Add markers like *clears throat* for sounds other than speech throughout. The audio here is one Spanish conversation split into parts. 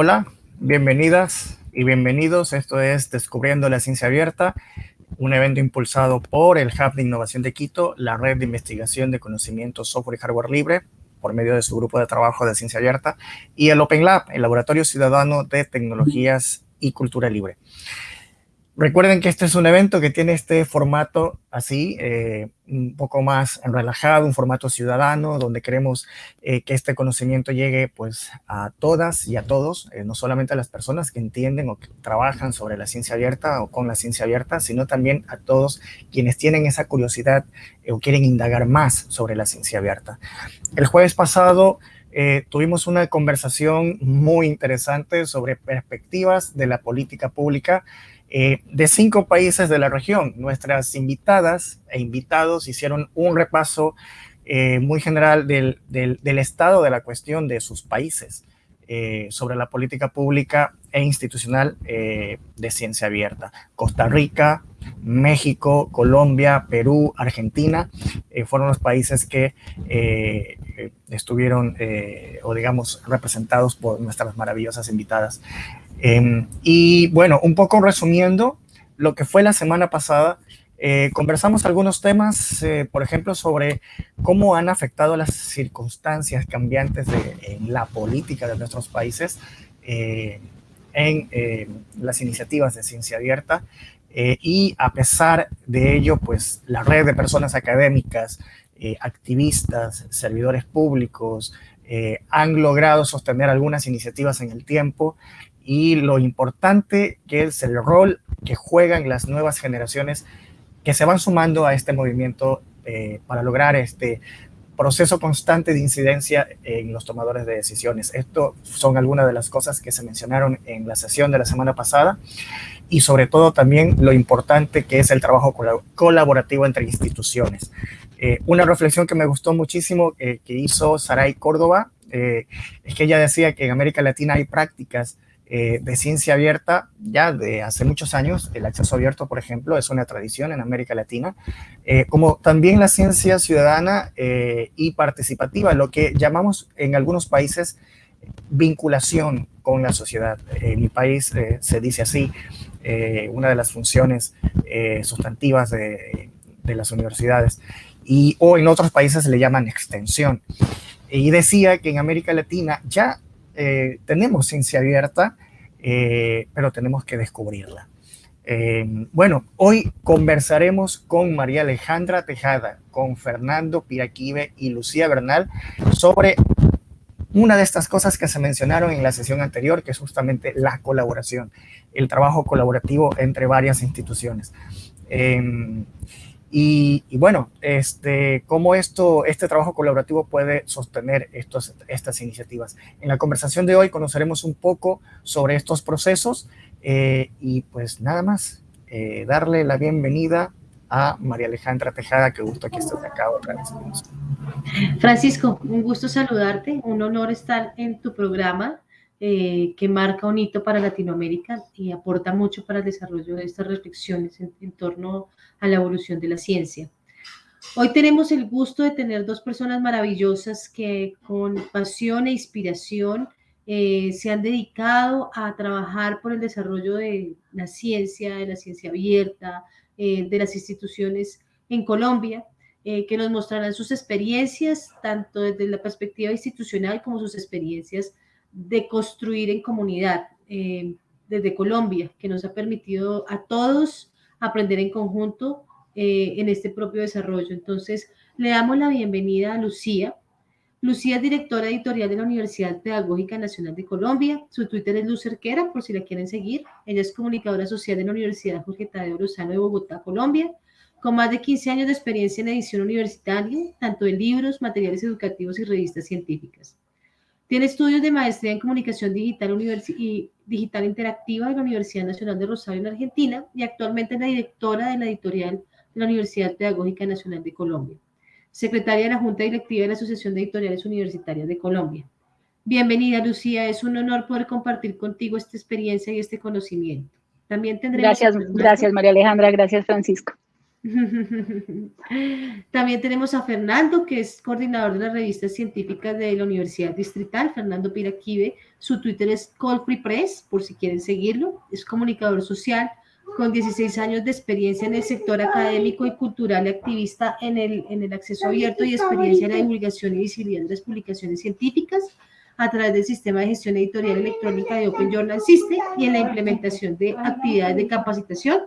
Hola, bienvenidas y bienvenidos. Esto es Descubriendo la Ciencia Abierta, un evento impulsado por el Hub de Innovación de Quito, la red de investigación de conocimiento, software y hardware libre, por medio de su grupo de trabajo de ciencia abierta, y el Open Lab, el Laboratorio Ciudadano de Tecnologías y Cultura Libre. Recuerden que este es un evento que tiene este formato así, eh, un poco más relajado, un formato ciudadano, donde queremos eh, que este conocimiento llegue pues a todas y a todos, eh, no solamente a las personas que entienden o que trabajan sobre la ciencia abierta o con la ciencia abierta, sino también a todos quienes tienen esa curiosidad o quieren indagar más sobre la ciencia abierta. El jueves pasado tuvimos una conversación muy interesante sobre perspectivas de la política pública eh, de cinco países de la región. Nuestras invitadas e invitados hicieron un repaso eh, muy general del, estado de la cuestión de sus países eh, sobre la política pública e institucional de ciencia abierta. Costa Rica, México, Colombia, Perú, Argentina, fueron los países que estuvieron, o digamos, representados por nuestras maravillosas invitadas. Em, y bueno, un poco resumiendo lo que fue la semana pasada, eh, conversamos algunos temas, eh, por ejemplo, sobre cómo han afectado las circunstancias cambiantes de, en la política de nuestros países eh, en las iniciativas de ciencia abierta. y a pesar de ello, pues la red de personas académicas, activistas, servidores públicos, han logrado sostener algunas iniciativas en el tiempo y lo importante que es el rol que juegan las nuevas generaciones que se van sumando a este movimiento eh, para lograr este proceso constante de incidencia en los tomadores de decisiones. Esto son algunas de las cosas que se mencionaron en la sesión de la semana pasada y sobre todo también lo importante que es el trabajo colaborativo entre instituciones. Eh, una reflexión que me gustó muchísimo eh, que hizo Saray Córdoba es que ella decía que en América Latina hay prácticas eh, de ciencia abierta ya de hace muchos años. El acceso abierto, por ejemplo, es una tradición en América Latina, eh, como también la ciencia ciudadana eh, y participativa, lo que llamamos en algunos países vinculación con la sociedad. En mi país se dice así, una de las funciones sustantivas de, de, las universidades, y, o en otros países le llaman extensión. Y decía que en América Latina ya eh, tenemos ciencia abierta, eh, pero tenemos que descubrirla. Eh, bueno, hoy conversaremos con María Alejandra Tejada, con Fernando Piraquive y Lucía Bernal sobre una de estas cosas que se mencionaron en la sesión anterior, que es justamente la colaboración, el trabajo colaborativo entre varias instituciones. Y, bueno, este, cómo esto, este trabajo colaborativo puede sostener estas iniciativas. En la conversación de hoy conoceremos un poco sobre estos procesos eh, y pues nada más, eh, darle la bienvenida a María Alejandra Tejada, que gusto que estés acá otra. Francisco, un gusto saludarte, un honor estar en tu programa. Eh, que marca un hito para Latinoamérica y aporta mucho para el desarrollo de estas reflexiones en, torno a la evolución de la ciencia. Hoy tenemos el gusto de tener dos personas maravillosas que con pasión e inspiración eh, se han dedicado a trabajar por el desarrollo de la ciencia, de la ciencia abierta, eh, de las instituciones en Colombia, que nos mostrarán sus experiencias, tanto desde la perspectiva institucional como sus experiencias de construir en comunidad eh, desde Colombia, que nos ha permitido a todos aprender en conjunto eh, en este propio desarrollo. Entonces, le damos la bienvenida a Lucía. Lucía es directora editorial de la Universidad Pedagógica Nacional de Colombia. Su Twitter es Lucerquera, por si la quieren seguir. Ella es comunicadora social de la Universidad Jorge Tadeo Lozano de Bogotá, Colombia, con más de 15 años de experiencia en edición universitaria, tanto de libros, materiales educativos y revistas científicas. Tiene estudios de maestría en comunicación digital y digital interactiva de la Universidad Nacional de Rosario en Argentina y actualmente es la directora de la editorial de la Universidad Pedagógica Nacional de Colombia, secretaria de la Junta Directiva de la Asociación de Editoriales Universitarias de Colombia. Bienvenida, Lucía. Es un honor poder compartir contigo esta experiencia y este conocimiento. También tendremos... Gracias, gracias María Alejandra. Gracias, Francisco. *laughs* También tenemos a Fernando, que es coordinador de las revistas científicas de la Universidad Distrital, Fernando Piraquive. Su Twitter es Call Free Press, por si quieren seguirlo. Es comunicador social con 16 años de experiencia en el sector académico y cultural y activista en el, en el acceso abierto y experiencia en la divulgación y visibilidad de las publicaciones científicas a través del sistema de gestión editorial electrónica de Open Journal System y en la implementación de actividades de capacitación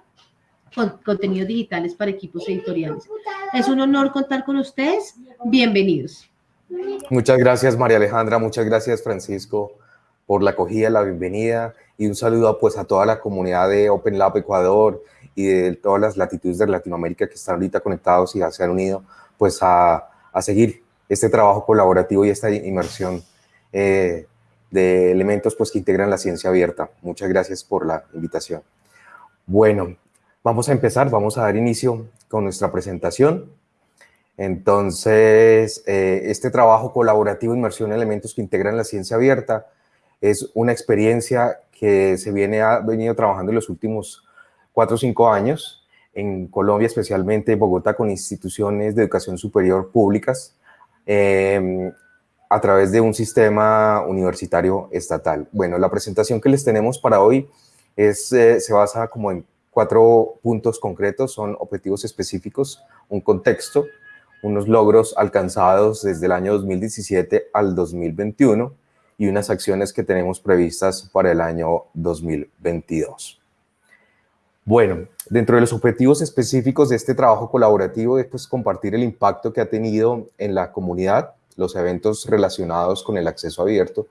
con contenidos digitales para equipos editoriales. Es un honor contar con ustedes. Bienvenidos. Muchas gracias, María Alejandra. Muchas gracias, Francisco, por la acogida, la bienvenida y un saludo pues, a toda la comunidad de Open Lab Ecuador y de todas las latitudes de Latinoamérica que están ahorita conectados y ya se han unido pues, a, a seguir este trabajo colaborativo y esta inmersión eh, de elementos pues, que integran la ciencia abierta. Muchas gracias por la invitación. Bueno, Vamos a empezar, vamos a dar inicio con nuestra presentación. Entonces, eh, este trabajo colaborativo, inmersión en elementos que integran la ciencia abierta, es una experiencia que se viene ha venido trabajando en los últimos cuatro o cinco años, en Colombia, especialmente en Bogotá, con instituciones de educación superior públicas, em, a través de un sistema universitario estatal. Bueno, la presentación que les tenemos para hoy eh, se basa como en Cuatro puntos concretos son objetivos específicos, un contexto, unos logros alcanzados desde el año 2017 al 2021 y unas acciones que tenemos previstas para el año 2022. Bueno, dentro de los objetivos específicos de este trabajo colaborativo es pues, compartir el impacto que ha tenido en la comunidad, los eventos relacionados con el acceso abierto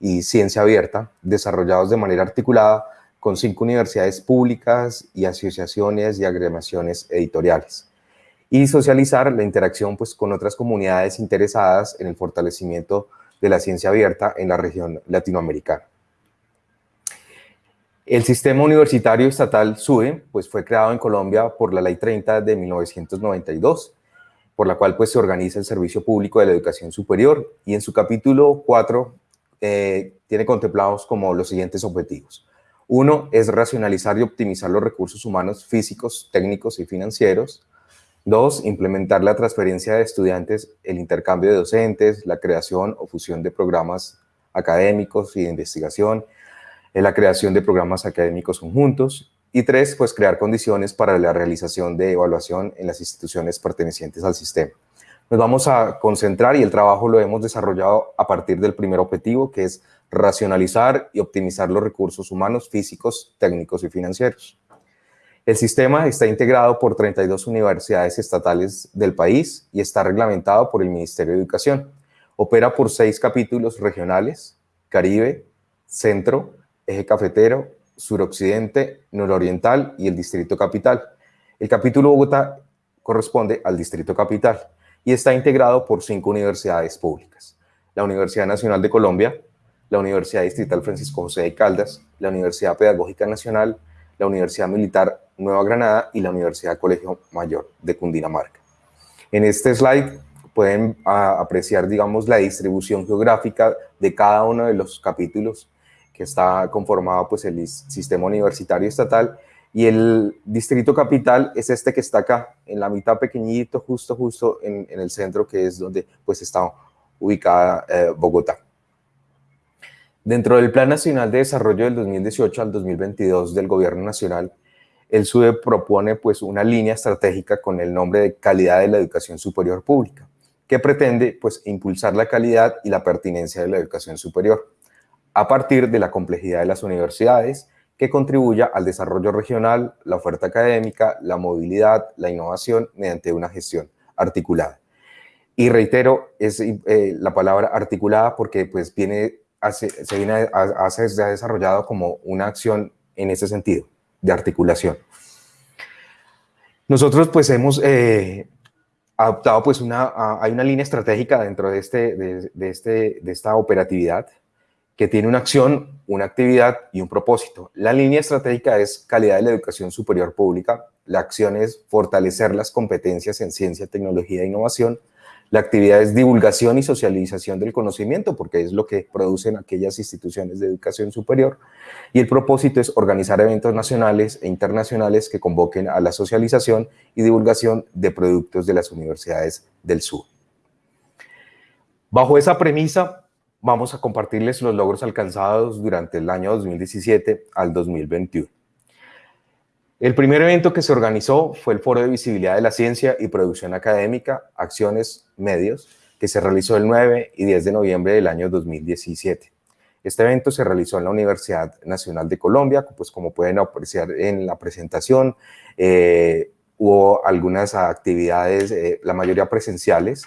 y ciencia abierta, desarrollados de manera articulada con cinco universidades públicas y asociaciones y agremaciones editoriales. Y socializar la interacción pues, con otras comunidades interesadas en el fortalecimiento de la ciencia abierta en la región latinoamericana. El sistema universitario estatal SUE pues, fue creado en Colombia por la Ley 30 de 1992, por la cual pues, se organiza el Servicio Público de la Educación Superior y en su capítulo 4 eh, tiene contemplados como los siguientes objetivos. Uno es racionalizar y optimizar los recursos humanos físicos, técnicos y financieros. Dos, implementar la transferencia de estudiantes, el intercambio de docentes, la creación o fusión de programas académicos y de investigación, la creación de programas académicos conjuntos. Y tres, pues crear condiciones para la realización de evaluación en las instituciones pertenecientes al sistema. Nos vamos a concentrar y el trabajo lo hemos desarrollado a partir del primer objetivo, que es racionalizar y optimizar los recursos humanos, físicos, técnicos y financieros. El sistema está integrado por 32 universidades estatales del país y está reglamentado por el Ministerio de Educación. Opera por seis capítulos regionales, Caribe, Centro, Eje Cafetero, Suroccidente, Nororiental y el Distrito Capital. El capítulo Bogotá corresponde al Distrito Capital y está integrado por cinco universidades públicas. La Universidad Nacional de Colombia, la Universidad Distrital Francisco José de Caldas, la Universidad Pedagógica Nacional, la Universidad Militar Nueva Granada y la Universidad Colegio Mayor de Cundinamarca. En este slide pueden ah, apreciar, digamos, la distribución geográfica de cada uno de los capítulos que está conformado pues el sistema universitario estatal y el distrito capital es este que está acá, en la mitad pequeñito, justo, justo en, el centro, que es donde pues está ubicada eh, Bogotá. Dentro del Plan Nacional de Desarrollo del 2018 al 2022 del Gobierno Nacional, el SUDE propone pues una línea estratégica con el nombre de Calidad de la Educación Superior Pública, que pretende pues impulsar la calidad y la pertinencia de la educación superior, a partir de la complejidad de las universidades, que contribuya al desarrollo regional, la oferta académica, la movilidad, la innovación mediante una gestión articulada. Y reitero, es eh, la palabra articulada porque pues viene, se ha desarrollado como una acción en ese sentido, de articulación. Nosotros pues hemos eh, adoptado pues una, hay una línea estratégica dentro de, este, de, este, de esta operatividad que tiene una acción, una actividad y un propósito. La línea estratégica es calidad de la educación superior pública, la acción es fortalecer las competencias en ciencia, tecnología e innovación, La actividad es divulgación y socialización del conocimiento, porque es lo que producen aquellas instituciones de educación superior. Y el propósito es organizar eventos nacionales e internacionales que convoquen a la socialización y divulgación de productos de las universidades del sur. Bajo esa premisa, vamos a compartirles los logros alcanzados durante el año 2017 al 2021. El primer evento que se organizó fue el Foro de Visibilidad de la Ciencia y Producción Académica, Acciones, Medios, que se realizó el 9 y 10 de noviembre del año 2017. Este evento se realizó en la Universidad Nacional de Colombia, pues como pueden apreciar en la presentación, eh, hubo algunas actividades, eh, la mayoría presenciales,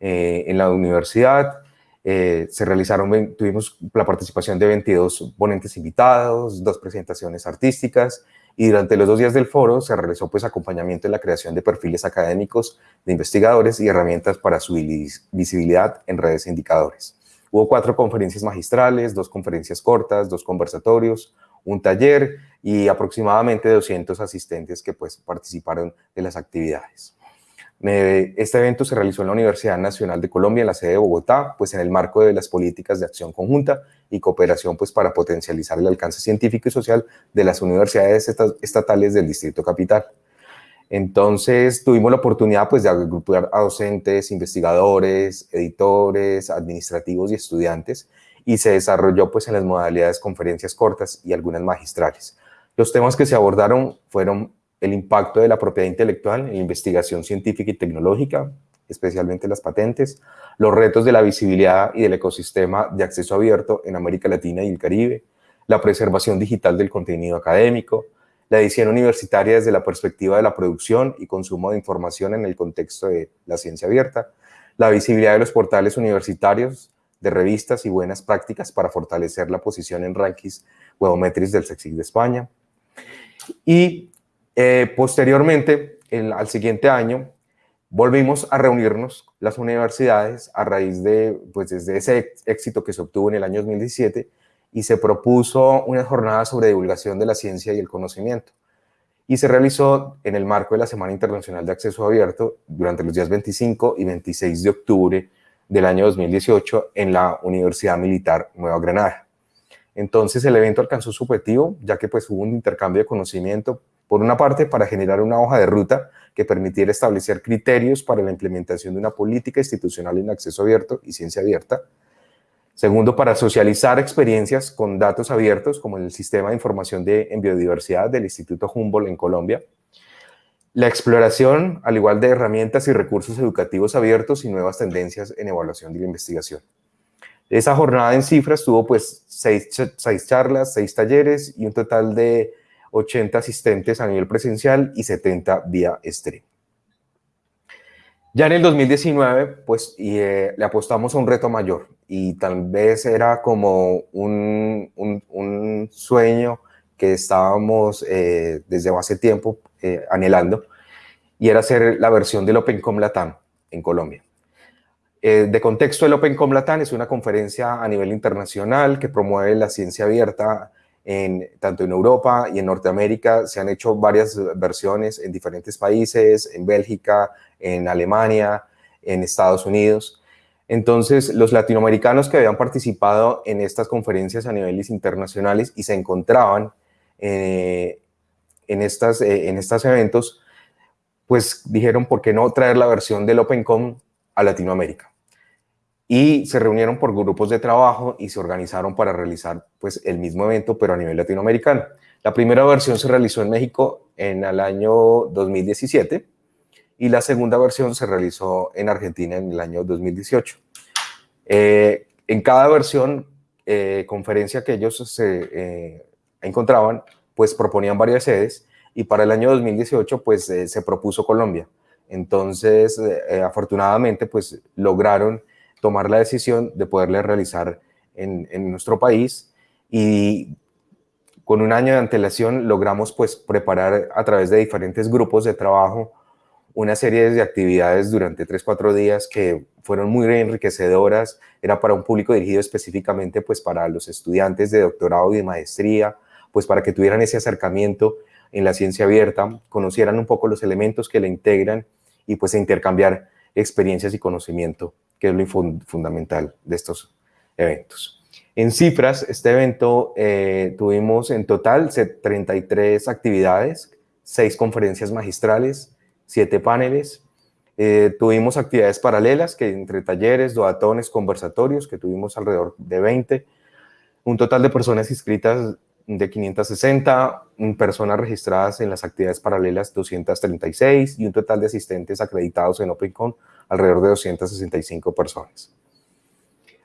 eh, en la universidad, se realizaron, tuvimos la participación de 22 ponentes invitados, dos presentaciones artísticas y durante los dos días del foro se realizó pues acompañamiento en la creación de perfiles académicos de investigadores y herramientas para su visibilidad en redes e indicadores. Hubo cuatro conferencias magistrales, dos conferencias cortas, dos conversatorios, un taller y aproximadamente 200 asistentes que pues participaron de las actividades. Este evento se realizó en la Universidad Nacional de Colombia, en la sede de Bogotá, pues en el marco de las políticas de acción conjunta y cooperación pues para potencializar el alcance científico y social de las universidades estatales del Distrito Capital. Entonces tuvimos la oportunidad pues de agrupar a docentes, investigadores, editores, administrativos y estudiantes y se desarrolló pues en las modalidades conferencias cortas y algunas magistrales. Los temas que se abordaron fueron el impacto de la propiedad intelectual en investigación científica y tecnológica, especialmente las patentes, los retos de la visibilidad y del ecosistema de acceso abierto en América Latina y el Caribe, la preservación digital del contenido académico, la edición universitaria desde la perspectiva de la producción y consumo de información en el contexto de la ciencia abierta, la visibilidad de los portales universitarios, de revistas y buenas prácticas para fortalecer la posición en rankings webometrics del SEXIC de España, y eh, posteriormente, al siguiente año, volvimos a reunirnos las universidades a raíz de, pues desde ese éxito que se obtuvo en el año 2017 y se propuso una jornada sobre divulgación de la ciencia y el conocimiento. Y se realizó en el marco de la Semana Internacional de Acceso Abierto durante los días 25 y 26 de octubre del año 2018 en la Universidad Militar Nueva Granada. Entonces el evento alcanzó su objetivo, ya que pues hubo un intercambio de conocimiento por una parte, para generar una hoja de ruta que permitiera establecer criterios para la implementación de una política institucional en acceso abierto y ciencia abierta. Segundo, para socializar experiencias con datos abiertos, como el Sistema de Información de, en Biodiversidad del Instituto Humboldt en Colombia. La exploración, al igual de herramientas y recursos educativos abiertos y nuevas tendencias en evaluación de la investigación. Esa jornada en cifras tuvo pues seis, seis charlas, seis talleres y un total de 80 asistentes a nivel presencial y 70 vía stream. Ya en el 2019, pues eh, le apostamos a un reto mayor y tal vez era como un, un, sueño que estábamos eh, desde hace tiempo eh, anhelando y era hacer la versión del OpenCom Latam en Colombia. de contexto, el OpenCom Latam es una conferencia a nivel internacional que promueve la ciencia abierta tanto en Europa y en Norteamérica se han hecho varias versiones en diferentes países, en Bélgica, en Alemania, en Estados Unidos. Entonces, los latinoamericanos que habían participado en estas conferencias a niveles internacionales y se encontraban eh, en, estas, eh, en estos eventos, pues dijeron, ¿por qué no traer la versión del OpenCom a Latinoamérica? Y se reunieron por grupos de trabajo y se organizaron para realizar pues el mismo evento pero a nivel latinoamericano. La primera versión se realizó en México en el año 2017 y la segunda versión se realizó en Argentina en el año 2018. Eh, en cada versión, eh, conferencia que ellos se eh, encontraban, pues proponían varias sedes y para el año 2018 pues se propuso Colombia. Entonces, afortunadamente, pues lograron tomar la decisión de poderle realizar en, nuestro país y con un año de antelación logramos pues preparar a través de diferentes grupos de trabajo una serie de actividades durante 3-4 días que fueron muy enriquecedoras, era para un público dirigido específicamente pues para los estudiantes de doctorado y de maestría, pues para que tuvieran ese acercamiento en la ciencia abierta, conocieran un poco los elementos que la integran y pues intercambiar experiencias y conocimiento, que es lo fundamental de estos eventos. En cifras, este evento eh, tuvimos en total 33 actividades, 6 conferencias magistrales, 7 paneles, eh, tuvimos actividades paralelas que entre talleres, doatones, conversatorios, que tuvimos alrededor de 20, un total de personas inscritas de 560, personas registradas en las actividades paralelas 236 y un total de asistentes acreditados en OpenCon alrededor de 265 personas.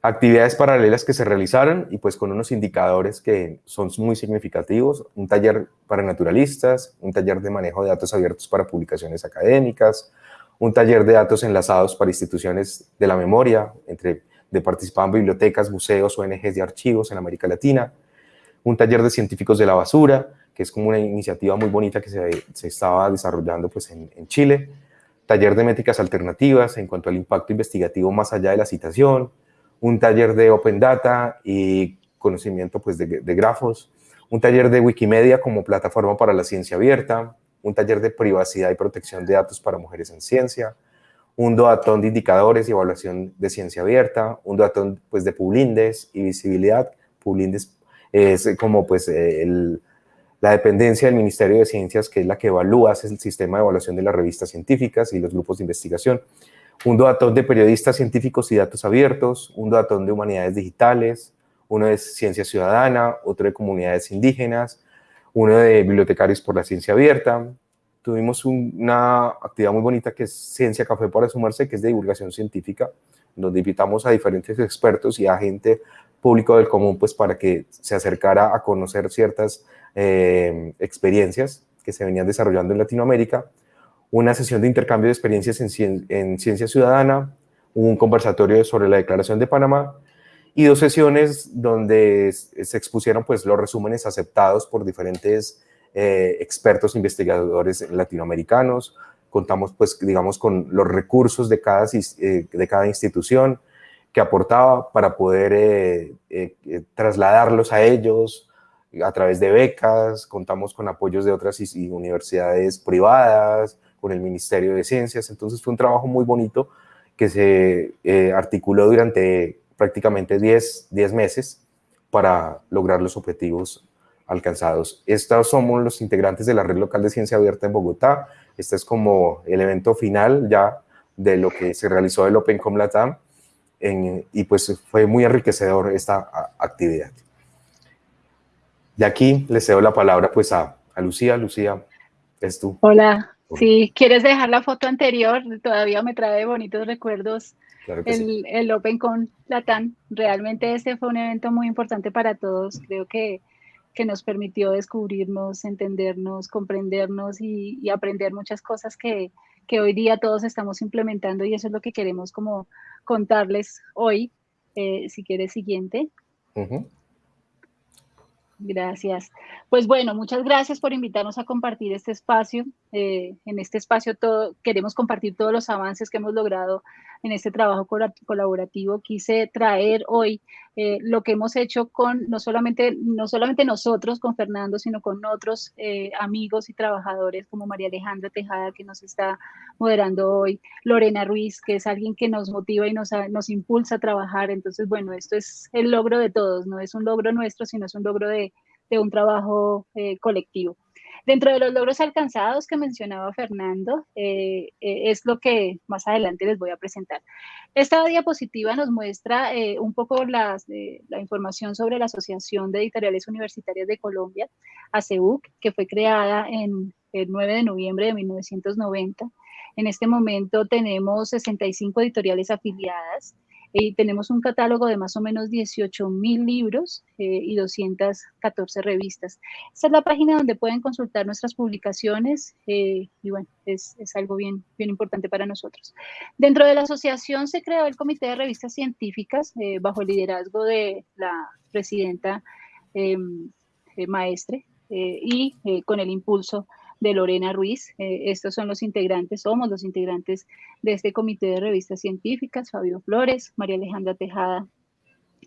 Actividades paralelas que se realizaron y pues con unos indicadores que son muy significativos, un taller para naturalistas, un taller de manejo de datos abiertos para publicaciones académicas, un taller de datos enlazados para instituciones de la memoria, entre de participaban bibliotecas, museos, ONGs de archivos en América Latina, un taller de científicos de la basura, que es como una iniciativa muy bonita que se, se estaba desarrollando pues, en, en, Chile, taller de métricas alternativas en cuanto al impacto investigativo más allá de la citación, un taller de Open Data y conocimiento pues, de, de grafos, un taller de Wikimedia como plataforma para la ciencia abierta, un taller de privacidad y protección de datos para mujeres en ciencia, un doatón de indicadores y evaluación de ciencia abierta, un doatón pues, de Publindes y visibilidad. Publindes es como pues, el, la dependencia del Ministerio de Ciencias, que es la que evalúa el sistema de evaluación de las revistas científicas y los grupos de investigación. Un doatón de periodistas científicos y datos abiertos, un doatón de humanidades digitales, uno de ciencia ciudadana, otro de comunidades indígenas, uno de bibliotecarios por la ciencia abierta, tuvimos una actividad muy bonita que es Ciencia Café para Sumarse, que es de divulgación científica, donde invitamos a diferentes expertos y a gente público del común pues para que se acercara a conocer ciertas eh, experiencias que se venían desarrollando en Latinoamérica, una sesión de intercambio de experiencias en, en ciencia ciudadana, un conversatorio sobre la Declaración de Panamá y dos sesiones donde se expusieron pues los resúmenes aceptados por diferentes eh, expertos investigadores latinoamericanos, contamos pues digamos con los recursos de cada, eh, de cada institución que aportaba para poder eh, trasladarlos a ellos a través de becas, contamos con apoyos de otras universidades privadas, con el Ministerio de Ciencias, entonces fue un trabajo muy bonito que se articuló durante prácticamente 10, 10 meses para lograr los objetivos alcanzados. Estos somos los integrantes de la Red Local de Ciencia Abierta en Bogotá. Este es como el evento final ya de lo que se realizó el OpenCom Latam y pues fue muy enriquecedor esta actividad. Y aquí le cedo la palabra pues a, a Lucía. Lucía, es tú. Hola, si quieres dejar la foto anterior, todavía me trae bonitos recuerdos el, el OpenCon Latam. Realmente este fue un evento muy importante para todos. Creo que que nos permitió descubrirnos, entendernos, comprendernos y, aprender muchas cosas que, hoy día todos estamos implementando y eso es lo que queremos como contarles hoy. Eh, si quieres, siguiente. Gracias. Pues bueno, muchas gracias por invitarnos a compartir este espacio. Eh, en este espacio todo, queremos compartir todos los avances que hemos logrado en este trabajo colaborativo. Quise traer hoy eh, lo que hemos hecho con no solamente, no solamente nosotros, con Fernando, sino con otros eh, amigos y trabajadores como María Alejandra Tejada, que nos está moderando hoy, Lorena Ruiz, que es alguien que nos motiva y nos, nos impulsa a trabajar. Entonces, bueno, esto es el logro de todos, no es un logro nuestro, sino es un logro de, de un trabajo eh, colectivo. Dentro de los logros alcanzados que mencionaba Fernando, eh, eh, es lo que más adelante les voy a presentar. Esta diapositiva nos muestra un poco la información sobre la Asociación de Editoriales Universitarias de Colombia, ACEUC, que fue creada en el 9 de noviembre de 1990. En este momento tenemos 65 editoriales afiliadas, y tenemos un catálogo de más o menos 18 mil libros eh, y 214 revistas. Esta es la página donde pueden consultar nuestras publicaciones eh, y bueno, es, es, algo bien, bien importante para nosotros. Dentro de la asociación se creó el Comité de Revistas Científicas eh, bajo el liderazgo de la presidenta em, Maestre y con el impulso de Lorena Ruiz. Eh, estos son los integrantes, somos los integrantes de este comité de revistas científicas, Fabio Flores, María Alejandra Tejada,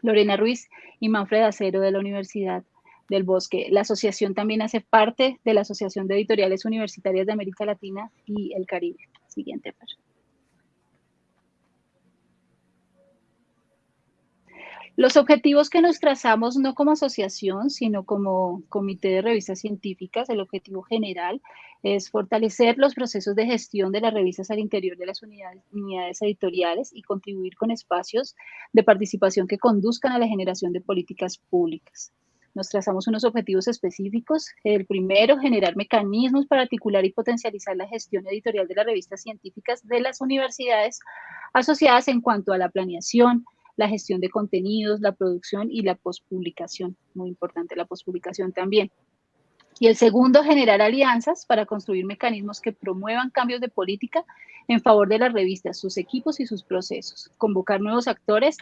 Lorena Ruiz y Manfred Acero de la Universidad del Bosque. La asociación también hace parte de la Asociación de Editoriales Universitarias de América Latina y el Caribe. Siguiente. Los objetivos que nos trazamos no como asociación, sino como comité de revistas científicas, el objetivo general es fortalecer los procesos de gestión de las revistas al interior de las unidades, editoriales y contribuir con espacios de participación que conduzcan a la generación de políticas públicas. Nos trazamos unos objetivos específicos. El primero, generar mecanismos para articular y potencializar la gestión editorial de las revistas científicas de las universidades asociadas en cuanto a la planeación, la gestión de contenidos, la producción y la postpublicación. Muy importante la postpublicación también. Y el segundo, generar alianzas para construir mecanismos que promuevan cambios de política en favor de las revistas, sus equipos y sus procesos, convocar nuevos actores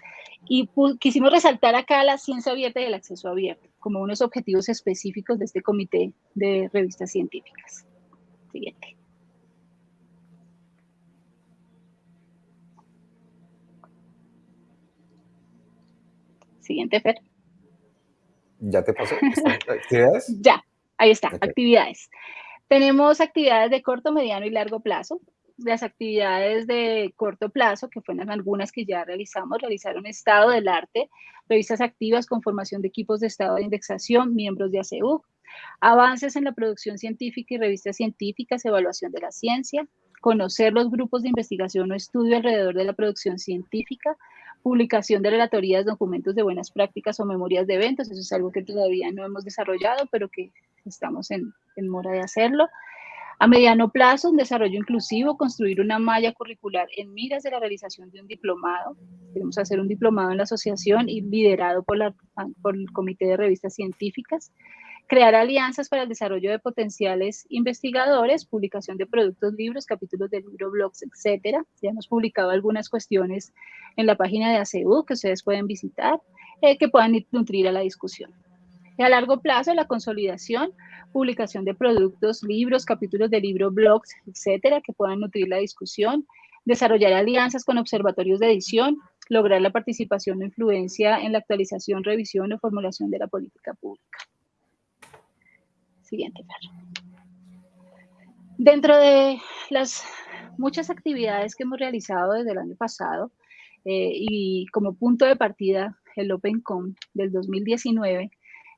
y quisimos resaltar acá la ciencia abierta y el acceso abierto como unos objetivos específicos de este comité de revistas científicas. Siguiente. Siguiente, Fer. ¿Ya te pasó? ¿Actividades? *laughs* ya, ahí está, actividades. Tenemos actividades de corto, mediano y largo plazo. Las actividades de corto plazo, que fueron algunas que ya realizamos, realizaron estado del arte, revistas activas con formación de equipos de estado de indexación, miembros de ACU, avances en la producción científica y revistas científicas, evaluación de la ciencia, conocer los grupos de investigación o estudio alrededor de la producción científica, publicación de relatorías, documentos de buenas prácticas o memorias de eventos, eso es algo que todavía no hemos desarrollado, pero que estamos en, en mora de hacerlo. A mediano plazo, un desarrollo inclusivo, construir una malla curricular en miras de la realización de un diplomado. Queremos hacer un diplomado en la asociación y liderado por, el Comité de Revistas Científicas crear alianzas para el desarrollo de potenciales investigadores, publicación de productos, libros, capítulos de libro, blogs, etcétera. Ya hemos publicado algunas cuestiones en la página de ACU que ustedes pueden visitar, eh, que puedan nutrir a la discusión. Y a largo plazo, la consolidación, publicación de productos, libros, capítulos de libro, blogs, etcétera, que puedan nutrir la discusión, desarrollar alianzas con observatorios de edición, lograr la participación o influencia en la actualización, revisión o formulación de la política pública. Siguiente, Dentro de las muchas actividades que hemos realizado desde el año pasado eh, y como punto de partida el OpenCom del 2019,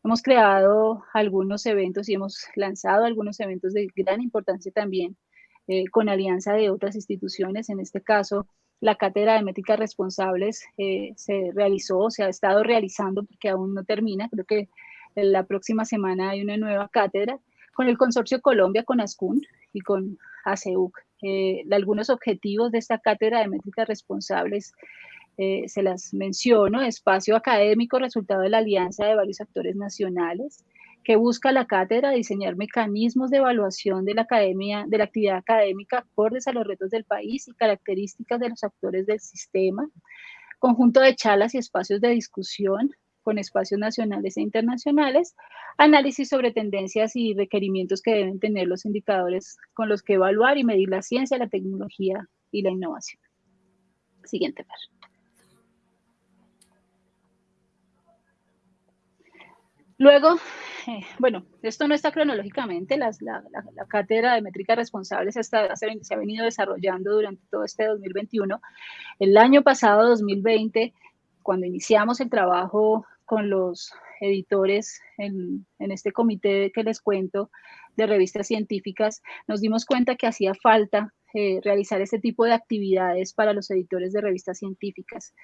hemos creado algunos eventos y hemos lanzado algunos eventos de gran importancia también eh, con alianza de otras instituciones. En este caso, la Cátedra de Métricas Responsables eh, se realizó, se ha estado realizando porque aún no termina. Creo que la próxima semana hay una nueva cátedra con el Consorcio Colombia, con ASCUN y con ACEUC. Eh, algunos objetivos de esta cátedra de métricas responsables eh, se las menciono, espacio académico, resultado de la alianza de varios actores nacionales, que busca la cátedra diseñar mecanismos de evaluación de la, academia, de la actividad académica acordes a los retos del país y características de los actores del sistema, conjunto de charlas y espacios de discusión, con espacios nacionales e internacionales, análisis sobre tendencias y requerimientos que deben tener los indicadores con los que evaluar y medir la ciencia, la tecnología y la innovación. Siguiente par. Luego, eh, bueno, esto no está cronológicamente, la, cátedra de métrica responsable se, se, ha venido desarrollando durante todo este 2021. El año pasado, 2020, cuando iniciamos el trabajo con los editores en, este comité que les cuento de revistas científicas, nos dimos cuenta que hacía falta eh, realizar este tipo de actividades para los editores de revistas científicas.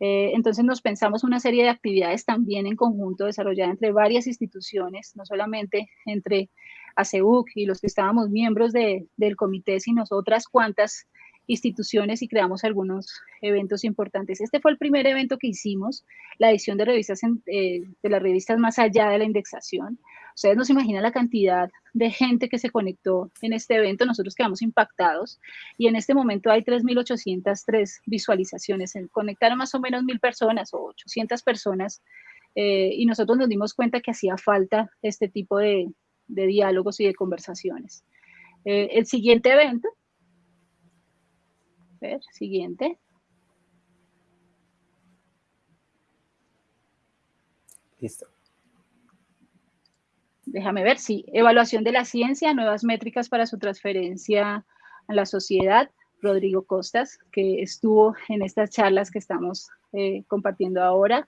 Eh, entonces nos pensamos una serie de actividades también en conjunto desarrollada entre varias instituciones, no solamente entre ACEUC y los que estábamos miembros del comité, sino otras cuantas instituciones y creamos algunos eventos importantes. Este fue el primer evento que hicimos, la edición de revistas eh, de las revistas más allá de la indexación. Ustedes no se imaginan la cantidad de gente que se conectó en este evento, nosotros quedamos impactados y en este momento hay 3.803 visualizaciones, se conectaron más o menos mil personas o 800 personas eh, y nosotros nos dimos cuenta que hacía falta este tipo de, diálogos y de conversaciones. Eh, el siguiente evento ver, siguiente. Listo. Déjame ver, sí. Evaluación de la ciencia, nuevas métricas para su transferencia a la sociedad. Rodrigo Costas, que estuvo en estas charlas que estamos eh, compartiendo ahora.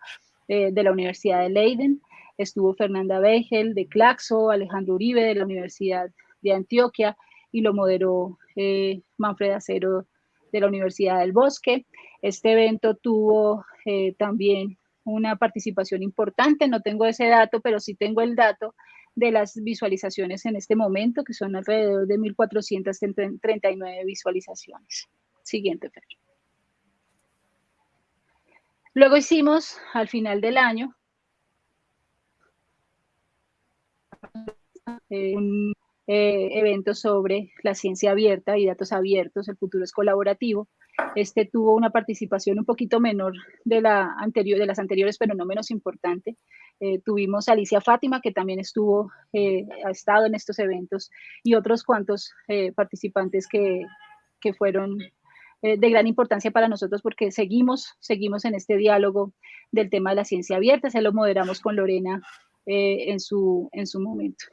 de la Universidad de Leiden, estuvo Fernanda Begel de Claxo, Alejandro Uribe de la Universidad de Antioquia y lo moderó eh, Manfred Acero de la Universidad del Bosque. Este evento tuvo eh, también una participación importante, no tengo ese dato, pero sí tengo el dato de las visualizaciones en este momento, que son alrededor de 1.439 visualizaciones. Siguiente, Fer. Luego hicimos, al final del año, eh, un eh, evento sobre la ciencia abierta y datos abiertos, el futuro es colaborativo. Este tuvo una participación un poquito menor de, la anterior, de las anteriores, pero no menos importante. Eh, tuvimos a Alicia Fátima, que también estuvo, ha estado en estos eventos, y otros cuantos participantes que, que fueron de gran importancia para nosotros porque seguimos, seguimos en este diálogo del tema de la ciencia abierta, se lo moderamos con Lorena en, su, en su momento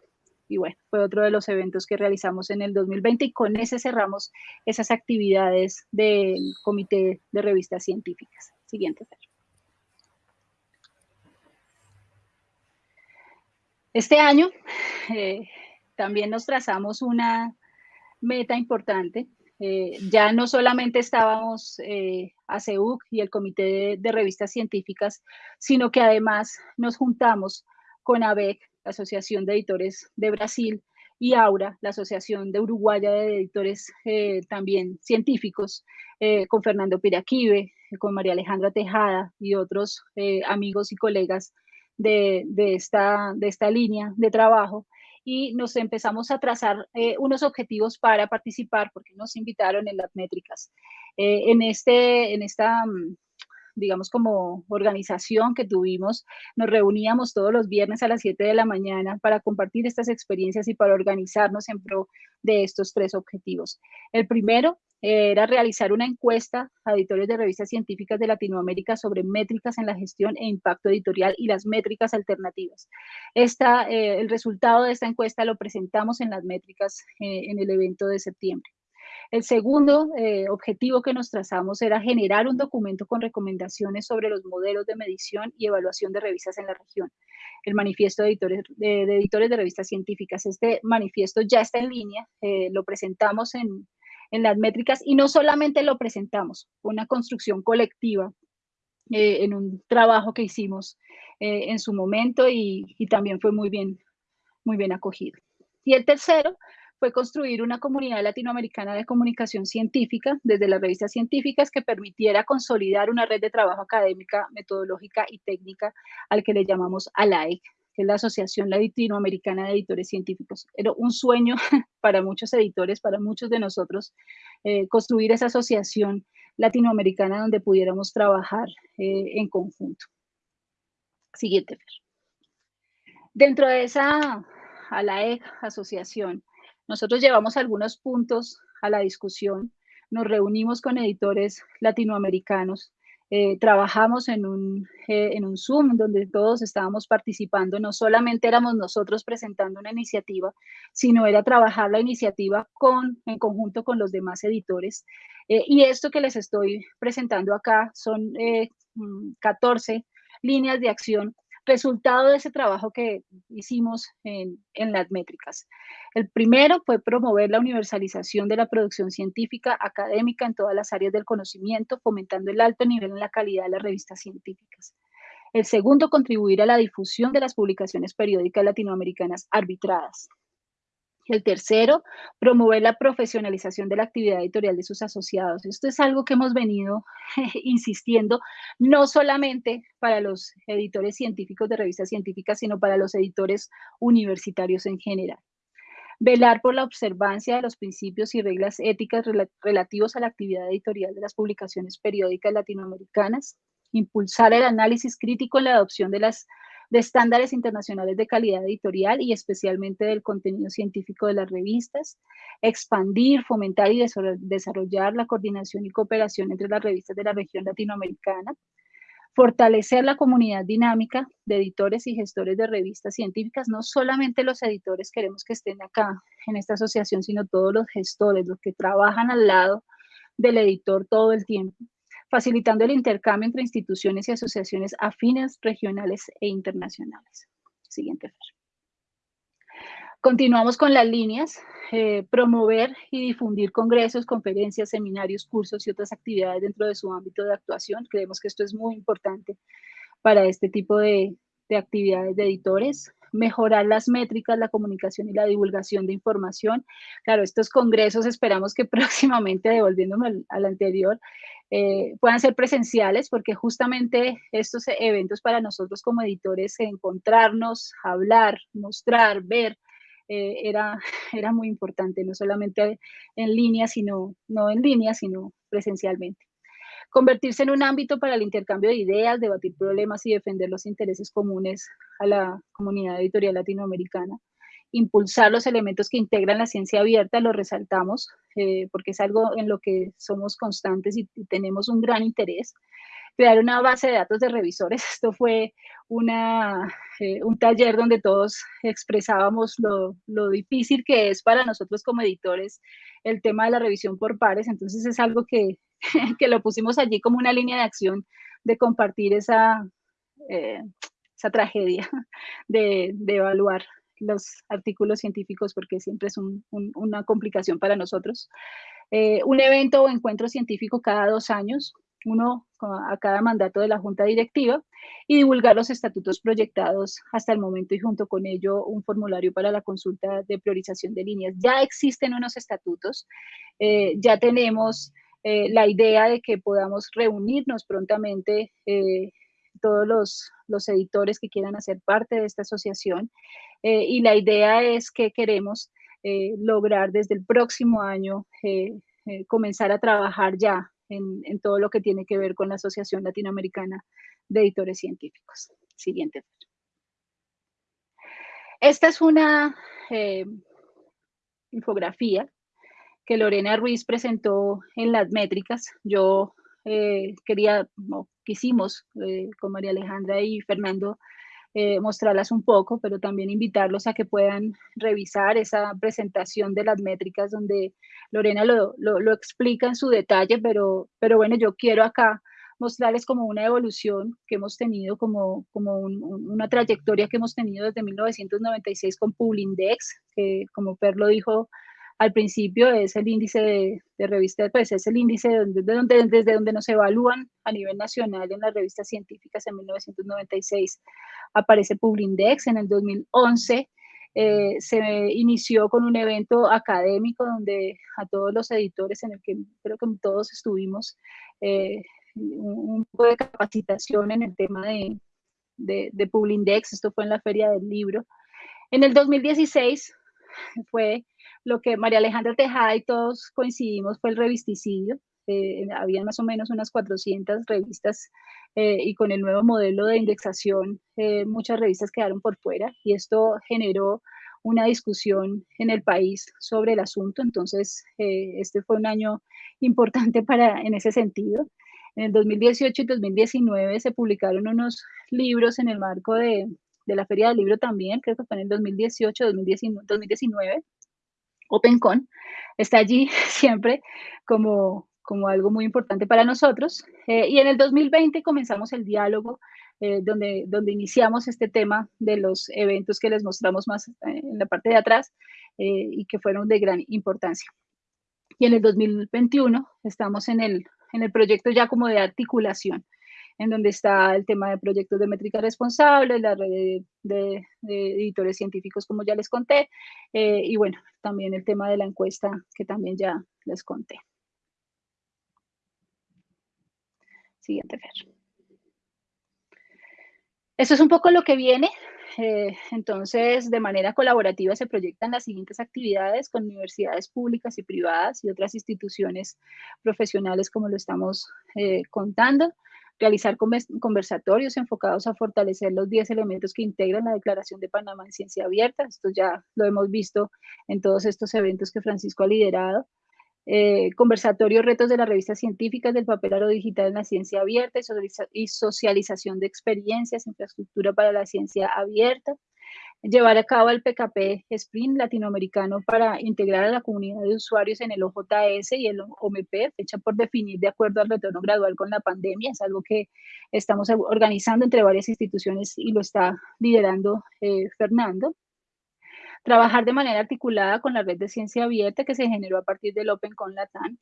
y bueno, fue otro de los eventos que realizamos en el 2020 y con ese cerramos esas actividades del Comité de Revistas Científicas. Siguiente. Este año eh, también nos trazamos una meta importante. Eh, ya no solamente estábamos eh, ACEUC y el Comité de, de Revistas Científicas, sino que además nos juntamos con ABEC la Asociación de Editores de Brasil, y Aura, la Asociación de Uruguaya de Editores eh, también científicos, eh, con Fernando Piraquive, con María Alejandra Tejada y otros eh, amigos y colegas de, esta, de esta línea de trabajo. Y nos empezamos a trazar unos objetivos para participar, porque nos invitaron en las métricas. en, este, en esta mm, digamos, como organización que tuvimos, nos reuníamos todos los viernes a las 7 de la mañana para compartir estas experiencias y para organizarnos en pro de estos tres objetivos. El primero era realizar una encuesta a editores de revistas científicas de Latinoamérica sobre métricas en la gestión e impacto editorial y las métricas alternativas. Esta, eh, el resultado de esta encuesta lo presentamos en las métricas eh, en el evento de septiembre. El segundo eh, objetivo que nos trazamos era generar un documento con recomendaciones sobre los modelos de medición y evaluación de revistas en la región. El manifiesto de editores de, revistas científicas. Este manifiesto ya está en línea, eh, lo presentamos en, las métricas y no solamente lo presentamos, una construcción colectiva eh, en un trabajo que hicimos en su momento y, y, también fue muy bien, muy bien acogido. Y el tercero fue construir una comunidad latinoamericana de comunicación científica desde las revistas científicas que permitiera consolidar una red de trabajo académica, metodológica y técnica al que le llamamos ALAIC, que es la Asociación Latinoamericana de Editores Científicos. Era un sueño *laughs* para muchos editores, para muchos de nosotros, eh, construir esa asociación latinoamericana donde pudiéramos trabajar eh, en conjunto. Siguiente. Dentro de esa ALAEC, asociación, nosotros llevamos algunos puntos a la discusión, nos reunimos con editores latinoamericanos, eh, trabajamos en un, eh, en un Zoom donde todos estábamos participando, no solamente éramos nosotros presentando una iniciativa, sino era trabajar la iniciativa con, en conjunto con los demás editores. Eh, y esto que les estoy presentando acá son 14 mm, líneas de acción resultado de ese trabajo que hicimos en, las métricas. El primero fue promover la universalización de la producción científica académica en todas las áreas del conocimiento, fomentando el alto nivel en la calidad de las revistas científicas. El segundo, contribuir a la difusión de las publicaciones periódicas latinoamericanas arbitradas. El tercero, promover la profesionalización de la actividad editorial de sus asociados. Esto es algo que hemos venido *laughs* insistiendo, no solamente para los editores científicos de revistas científicas, sino para los editores universitarios en general. Velar por la observancia de los principios y reglas éticas relativos a la actividad editorial de las publicaciones periódicas latinoamericanas. Impulsar el análisis crítico en la adopción de las de estándares internacionales de calidad editorial y especialmente del contenido científico de las revistas, expandir, fomentar y desarrollar la coordinación y cooperación entre las revistas de la región latinoamericana, fortalecer la comunidad dinámica de editores y gestores de revistas científicas, no solamente los editores queremos que estén acá en esta asociación, sino todos los gestores, los que trabajan al lado del editor todo el tiempo facilitando el intercambio entre instituciones y asociaciones afines, regionales e internacionales. Siguiente, Continuamos con las líneas, eh, promover y difundir congresos, conferencias, seminarios, cursos y otras actividades dentro de su ámbito de actuación. Creemos que esto es muy importante para este tipo de, de actividades de editores, mejorar las métricas, la comunicación y la divulgación de información. Claro, estos congresos esperamos que *laughs* próximamente, devolviéndome al, anterior, eh, puedan ser presenciales porque justamente estos eventos para nosotros como editores, encontrarnos, hablar, mostrar, ver, eh, era, *laughs* era muy importante, no solamente en línea, sino, no en línea, sino presencialmente. Convertirse en un ámbito para el intercambio de ideas, debatir problemas y defender los intereses comunes a la comunidad editorial latinoamericana. Impulsar los elementos que integran la ciencia abierta, lo resaltamos, eh, porque es algo en lo que somos constantes y tenemos un gran interés crear una base de datos de revisores. *laughs* Esto fue una, eh, un taller donde todos expresábamos lo, lo, difícil que es para nosotros como editores el tema de la revisión por pares. Entonces es algo que, *laughs* que lo pusimos allí como una línea de acción de compartir esa, eh, esa tragedia *laughs* de, de, evaluar los artículos científicos porque siempre es un, una complicación para nosotros. Eh, un evento o encuentro científico cada dos años, uno a cada mandato de la Junta Directiva, y divulgar los estatutos proyectados hasta el momento y junto con ello un formulario para la consulta de priorización de líneas. Ya existen unos estatutos, eh, ya tenemos eh, la idea de que podamos reunirnos prontamente eh, todos los, los, editores que quieran hacer parte de esta asociación y la idea es que queremos lograr desde el próximo año comenzar a trabajar ya en, todo lo que tiene que ver con la Asociación Latinoamericana de Editores Científicos. Siguiente. Esta es una eh, infografía que Lorena Ruiz presentó en las métricas. Yo eh, quería, no, quisimos eh, con María Alejandra y Fernando eh, mostrarlas un poco, pero también invitarlos a que puedan revisar esa presentación de las métricas donde Lorena lo, lo, explica en su detalle, pero, pero bueno, yo quiero acá mostrarles como una evolución que hemos tenido, como, como una trayectoria que hemos tenido desde 1996 con Publindex, que como Per lo dijo al principio es el índice de, de revistas, pues es el índice de donde, desde donde nos evalúan a nivel nacional en las revistas científicas en 1996. Aparece Publindex en el 2011. Eh, se inició con un evento académico donde a todos los editores, en el que creo que todos estuvimos, eh, un, poco de capacitación en el tema de, de, de Publindex. Esto fue en la Feria del Libro. En el 2016 fue lo que María Alejandra Tejada y todos coincidimos fue el revisticidio. Eh, había más o menos unas 400 revistas eh, y con el nuevo modelo de indexación eh, muchas revistas quedaron por fuera y esto generó una discusión en el país sobre el asunto. Entonces, este fue un año importante para, en ese sentido. En el 2018 y 2019 se publicaron unos libros en el marco de, de la Feria del Libro también, creo que fue en el 2018, 2019, 2019 OpenCon está allí *laughs* siempre como, como algo muy importante para nosotros. Eh, y en el 2020 comenzamos el diálogo eh, donde, donde iniciamos este tema de los eventos que les mostramos más eh, en la parte de atrás y que fueron de gran importancia. Y en el 2021 estamos en el, en el proyecto ya como de articulación en donde está el tema de proyectos de métrica responsable, la red de, editores científicos, como ya les conté, eh, y bueno, también el tema de la encuesta, que también ya les conté. Siguiente, Fer. Eso es un poco lo que viene. Eh, entonces, de manera colaborativa se proyectan las siguientes actividades con universidades públicas y privadas y otras instituciones profesionales como lo estamos eh, contando realizar conversatorios enfocados a fortalecer los 10 elementos que integran la Declaración de Panamá en Ciencia Abierta. Esto ya lo hemos visto en todos estos eventos que Francisco ha liderado. Eh, conversatorios, retos de las revistas científicas del papel aro digital en la ciencia abierta y socialización de experiencias, infraestructura para la ciencia abierta. Llevar a cabo el PKP Sprint latinoamericano para integrar a la comunidad de usuarios en el OJS y el OMP, fecha por definir de acuerdo al retorno gradual con la pandemia. Es algo que estamos organizando entre varias instituciones y lo está liderando eh, Fernando. Trabajar de manera articulada con la red de ciencia abierta que se generó a partir del Open con Latam.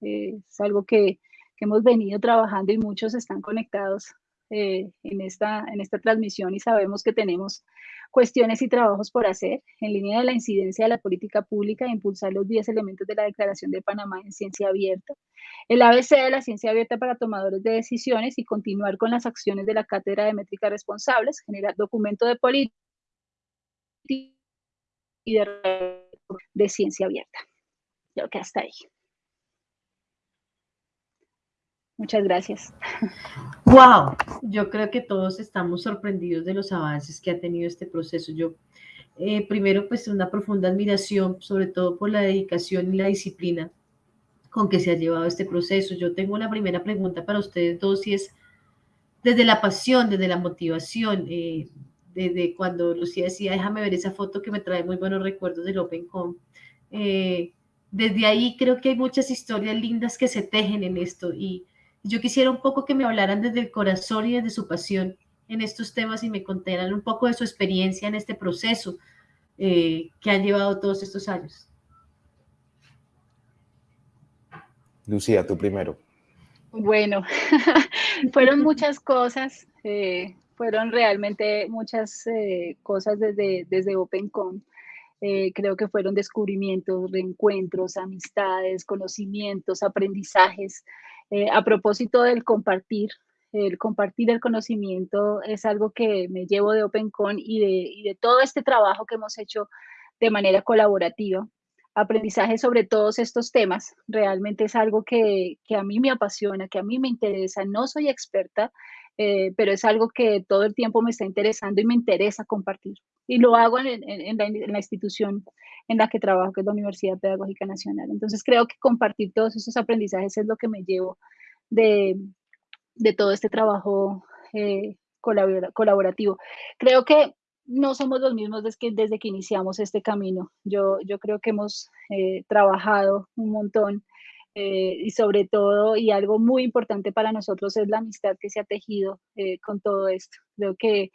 Eh, es algo que, que hemos venido trabajando y muchos están conectados eh, en, esta, en esta transmisión y sabemos que tenemos cuestiones y trabajos por hacer en línea de la incidencia de la política pública e impulsar los 10 elementos de la Declaración de Panamá en ciencia abierta, el ABC de la ciencia abierta para tomadores de decisiones y continuar con las acciones de la Cátedra de Métricas Responsables, generar documento de política y de, de ciencia abierta. Creo que hasta ahí. Muchas gracias. Wow, yo creo que todos estamos sorprendidos de los avances que ha tenido este proceso. Yo, eh, primero, pues una profunda admiración, sobre todo por la dedicación y la disciplina con que se ha llevado este proceso. Yo tengo una primera pregunta para ustedes dos y es, desde la pasión, desde la motivación, eh, desde cuando Lucía decía, déjame ver esa foto que me trae muy buenos recuerdos del OpenCom. Eh, desde ahí creo que hay muchas historias lindas que se tejen en esto y yo quisiera un poco que me hablaran desde el corazón y desde su pasión en estos temas y me contaran un poco de su experiencia en este proceso eh, que han llevado todos estos años. Lucía, tú primero. Bueno, *laughs* fueron muchas cosas, eh, fueron realmente muchas eh, cosas desde, desde OpenCon. creo que fueron descubrimientos, reencuentros, amistades, conocimientos, aprendizajes. Eh, a propósito del compartir, el compartir el conocimiento es algo que me llevo de OpenCon y de, todo este trabajo que hemos hecho de manera colaborativa. Aprendizaje sobre todos estos temas realmente es algo que, que a mí me apasiona, que a mí me interesa. No soy experta, eh, pero es algo que todo el tiempo me está interesando y me interesa compartir. Y lo hago en, en, la, en, la, institución en la que trabajo, que es la Universidad Pedagógica Nacional. Entonces creo que compartir todos esos aprendizajes es lo que me llevo de, de todo este trabajo eh, colaborativo. Creo que no somos los mismos desde que, desde que iniciamos este camino. Yo, yo creo que hemos eh, trabajado un montón eh, y sobre todo, y algo muy importante para nosotros es la amistad que se ha tejido eh, con todo esto. Creo que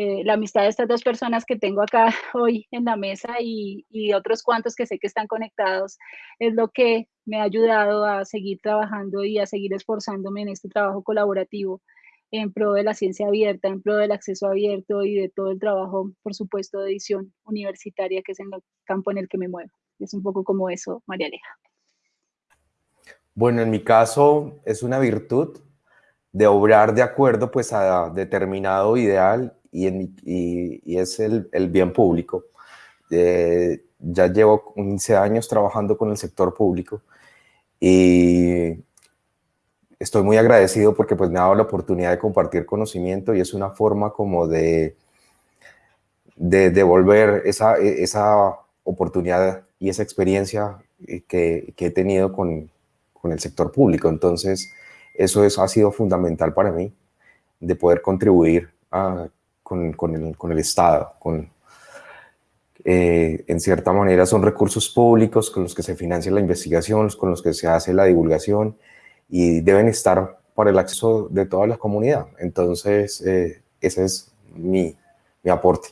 eh, la amistad de estas dos personas que tengo acá *laughs* hoy en la mesa y, y, otros cuantos que sé que están conectados es lo que me ha ayudado a seguir trabajando y a seguir esforzándome en este trabajo colaborativo en pro de la ciencia abierta, en pro del acceso abierto y de todo el trabajo, por supuesto, de edición universitaria, que es en el campo en el que me muevo. Es un poco como eso, María Aleja. Bueno, en mi caso es una virtud de obrar de acuerdo pues a determinado ideal y, en, y, y es el, el, bien público. Eh, ya llevo 15 años trabajando con el sector público y estoy muy agradecido porque pues me ha dado la oportunidad de compartir conocimiento y es una forma como de, de devolver esa, esa oportunidad y esa experiencia que, que he tenido con, con el sector público. Entonces, eso es, ha sido fundamental para mí, de poder contribuir a, con, con, el, con, el, Estado, con, eh, en cierta manera son recursos públicos con los que se financia la investigación, con los que se hace la divulgación y deben estar para el acceso de toda la comunidad. Entonces, eh, ese es mi, mi, aporte.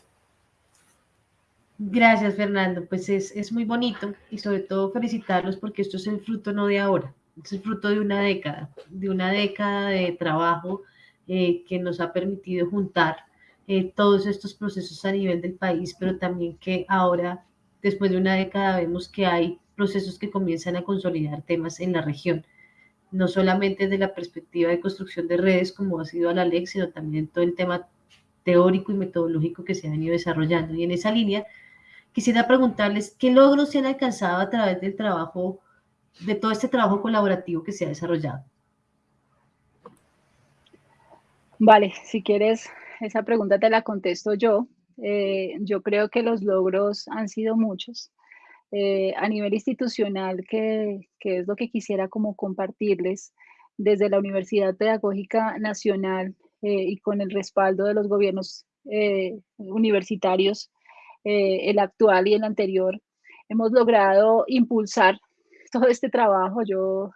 Gracias, Fernando. Pues es, es, muy bonito y sobre todo felicitarlos porque esto es el fruto no de ahora, es el fruto de una década, de una década de trabajo eh, que nos ha permitido juntar eh, todos estos procesos a nivel del país, pero también que ahora, después de una década, vemos que hay procesos que comienzan a consolidar temas en la región, no solamente desde la perspectiva de construcción de redes, como ha sido la LEC, sino también todo el tema teórico y metodológico que se ha venido desarrollando. Y en esa línea, quisiera preguntarles qué logros se han alcanzado a través del trabajo, de todo este trabajo colaborativo que se ha desarrollado. Vale, si quieres esa pregunta te la contesto yo. Eh, yo creo que los logros han sido muchos. Eh, a nivel institucional, que, que, es lo que quisiera como compartirles, desde la Universidad Pedagógica Nacional eh, y con el respaldo de los gobiernos universitarios, el actual y el anterior, hemos logrado impulsar *laughs* todo este trabajo. Yo,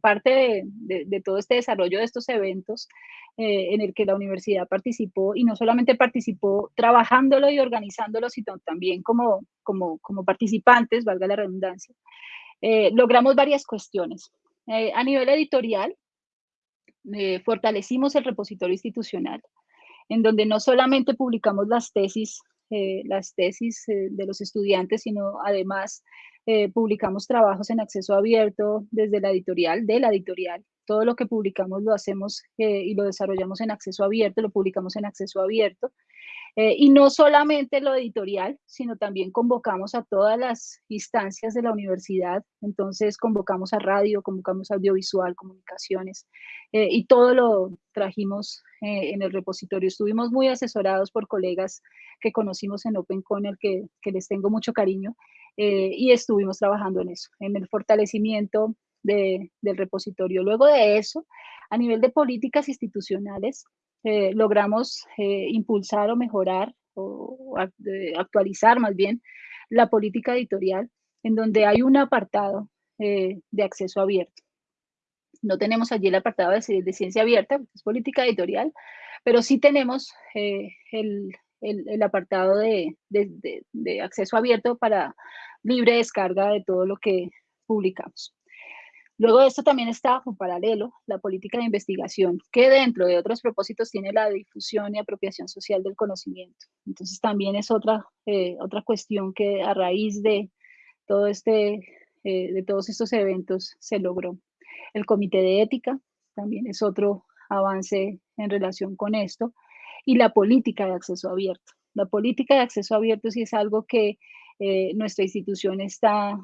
parte de, todo este desarrollo de estos eventos, eh, en el que la universidad participó y no solamente participó trabajándolo y organizándolo, sino también como, como, como participantes, valga la redundancia, eh, logramos varias cuestiones. Eh, a nivel editorial, fortalecimos el repositorio institucional, en donde no solamente publicamos las tesis, las tesis de los estudiantes, sino además publicamos trabajos en acceso abierto desde la editorial, de la editorial, todo lo que publicamos lo hacemos eh, y lo desarrollamos en acceso abierto, lo publicamos en acceso abierto. Eh, y no solamente lo editorial, sino también convocamos a todas las instancias de la universidad. Entonces convocamos a radio, convocamos a audiovisual, comunicaciones, eh, y todo lo trajimos en el repositorio. Estuvimos muy asesorados por colegas que conocimos en OpenCon, el que, que les tengo mucho cariño, y estuvimos trabajando en eso, en el fortalecimiento del repositorio. Luego de eso, a nivel de políticas institucionales, eh, logramos eh, impulsar o mejorar o actualizar más bien la política editorial en donde hay un apartado eh, de acceso abierto. No tenemos allí el apartado de, ciencia abierta, es política editorial, pero sí tenemos el, apartado de acceso abierto para libre descarga de todo lo que publicamos. Luego de esto también está, en paralelo, la política de investigación, que dentro de otros propósitos tiene la difusión y apropiación social del conocimiento. Entonces también es otra, eh, otra cuestión que a raíz de, todo este, eh, de todos estos eventos se logró. El comité de ética también es otro avance en relación con esto. Y la política de acceso abierto. La política de acceso abierto sí es algo que eh, nuestra institución está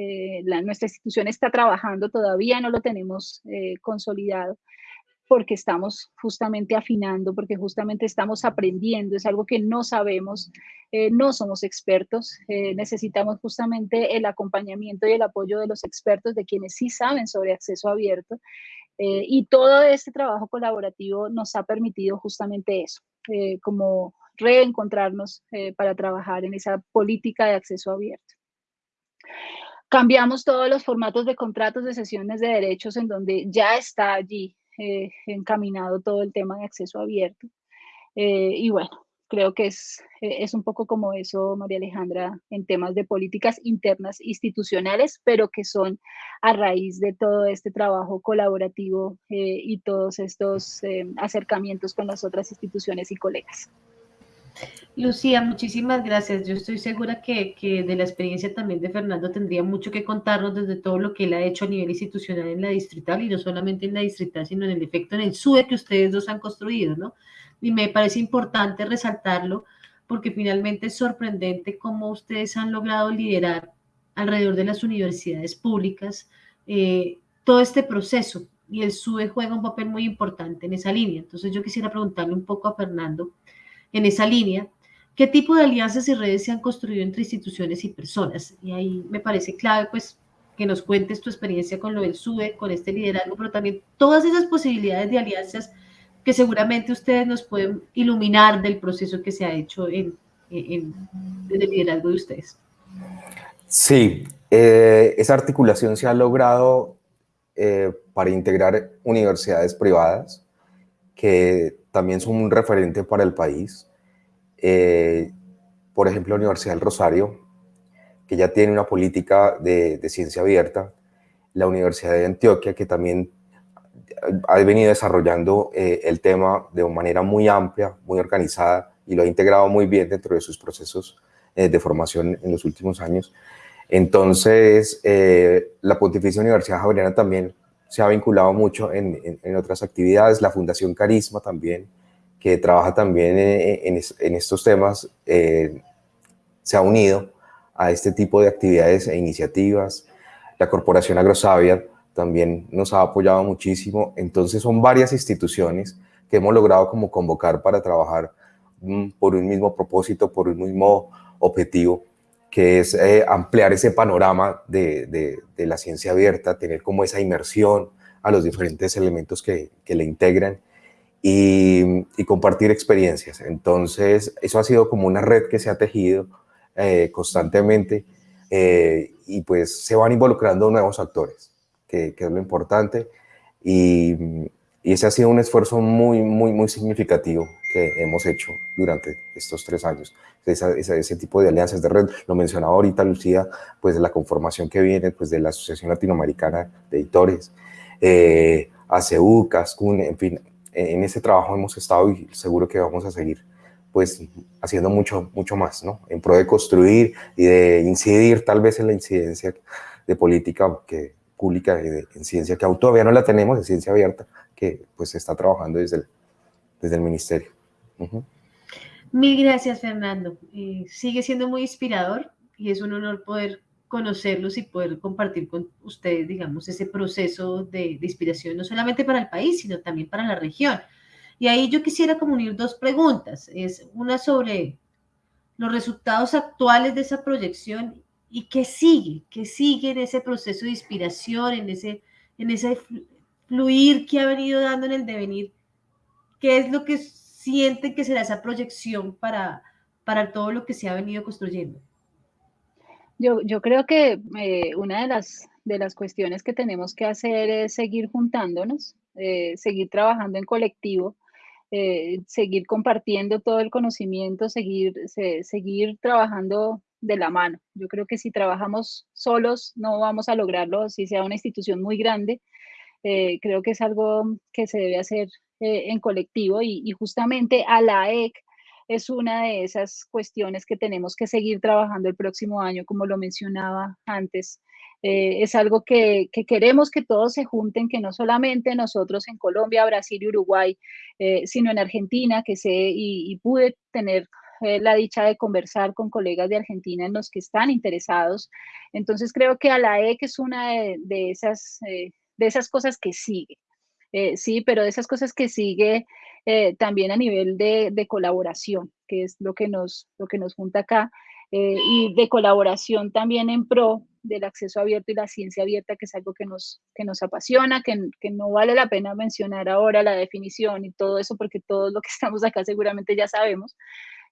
eh, nuestra institución está trabajando, todavía no lo tenemos eh, consolidado porque estamos justamente afinando, porque justamente estamos aprendiendo, es algo que no sabemos, eh, no somos expertos, necesitamos justamente el acompañamiento y el apoyo de los expertos, de quienes sí saben sobre acceso abierto, y todo este trabajo colaborativo nos ha permitido justamente eso, como reencontrarnos para trabajar en esa política de acceso abierto. Cambiamos todos los formatos de contratos de sesiones de derechos en donde ya está allí eh, encaminado todo el tema de acceso abierto. Eh, y bueno, creo que es, eh, es un poco como eso, María Alejandra, en temas de políticas internas institucionales, pero que son a raíz de todo este trabajo colaborativo y todos estos acercamientos con las otras instituciones y colegas. Lucía, muchísimas gracias. Yo estoy segura que, de la experiencia también de Fernando tendría mucho que contarnos desde todo lo que él ha hecho a nivel institucional en la distrital y no solamente en la distrital, sino en el efecto en el SUE que ustedes dos han construido, ¿no? Y me parece importante resaltarlo porque finalmente es sorprendente cómo ustedes han logrado liderar alrededor de las universidades públicas eh, todo este proceso y el SUE juega un papel muy importante en esa línea. Entonces yo quisiera preguntarle un poco a Fernando en esa línea, ¿qué tipo de alianzas y redes se han construido entre instituciones y personas? Y ahí me parece clave, pues, que nos cuentes tu experiencia con lo del SUE, con este liderazgo, pero también todas esas posibilidades de alianzas que seguramente ustedes nos pueden iluminar del proceso que se ha hecho en, en, desde el liderazgo de ustedes. Sí, eh, esa articulación se ha logrado eh, para integrar universidades privadas que también son un referente para el país. Eh, por ejemplo, la Universidad del Rosario, que ya tiene una política de, ciencia abierta. La Universidad de Antioquia, que también ha venido desarrollando eh, el tema de una manera muy amplia, muy organizada, y lo ha integrado muy bien dentro de sus procesos eh, de formación en los últimos años. Entonces, la Pontificia Universidad Javeriana también se ha vinculado mucho en, en, otras actividades, la Fundación Carisma también, que trabaja también en, en estos temas, eh, se ha unido a este tipo de actividades e iniciativas. La Corporación Agrosavia también nos ha apoyado muchísimo. Entonces son varias instituciones que hemos logrado como convocar para trabajar mm, por un mismo propósito, por un mismo objetivo, que es eh, ampliar ese panorama de, de, la ciencia abierta, tener como esa inmersión a los diferentes elementos que, que le integran y, compartir experiencias. Entonces, eso ha sido como una red que se ha tejido eh, constantemente eh, y pues se van involucrando nuevos actores, que, es lo importante. Y, y, ese ha sido un esfuerzo muy, muy, muy significativo que hemos hecho durante estos tres años. ese tipo de alianzas de red, lo mencionaba ahorita Lucía, pues de la conformación que viene pues de la Asociación Latinoamericana de Editores, eh, ACU, CASCUN, en fin, en ese trabajo hemos estado y seguro que vamos a seguir pues haciendo mucho, mucho más, ¿no? En pro de construir y de incidir tal vez en la incidencia de política que, pública en ciencia, que aún todavía no la tenemos, en ciencia abierta, que pues se está trabajando desde el, desde el ministerio. Mil gracias, Fernando. Eh, sigue siendo muy inspirador y es un honor poder conocerlos y poder compartir con ustedes, digamos, ese proceso de, inspiración, no solamente para el país, sino también para la región. Y ahí yo quisiera comunir dos preguntas. Es una sobre los resultados actuales de esa proyección y qué sigue, qué sigue en ese proceso de inspiración, en ese, en ese fluir que ha venido dando en el devenir, qué es lo que sienten que será esa proyección para, para todo lo que se ha venido construyendo. Yo, yo creo que eh, una de las, de las cuestiones que tenemos que hacer es seguir juntándonos, eh, seguir trabajando en colectivo, eh, seguir compartiendo todo el conocimiento, seguir, seguir trabajando de la mano. Yo creo que si trabajamos solos no vamos a lograrlo, si sea una institución muy grande. Creo que es algo que se debe hacer en colectivo y, y, justamente a la EC es una de esas cuestiones que tenemos que seguir trabajando el próximo año, como lo mencionaba antes. Eh, es algo que, queremos que todos se junten, que no solamente nosotros en Colombia, Brasil y Uruguay, eh, sino en Argentina, que sé y, pude tener eh, la dicha de conversar con colegas de Argentina en los que están interesados. Entonces creo que a la EC es una de, esas, de esas cosas que sigue. sí, pero de esas cosas que sigue eh, también a nivel de, colaboración, que es lo que nos, lo que nos junta acá, eh, y de colaboración también en pro del acceso abierto y la ciencia abierta, que es algo que nos, que nos apasiona, que, que no vale la pena mencionar ahora la definición y todo eso, porque todos lo que *laughs* estamos acá seguramente ya sabemos,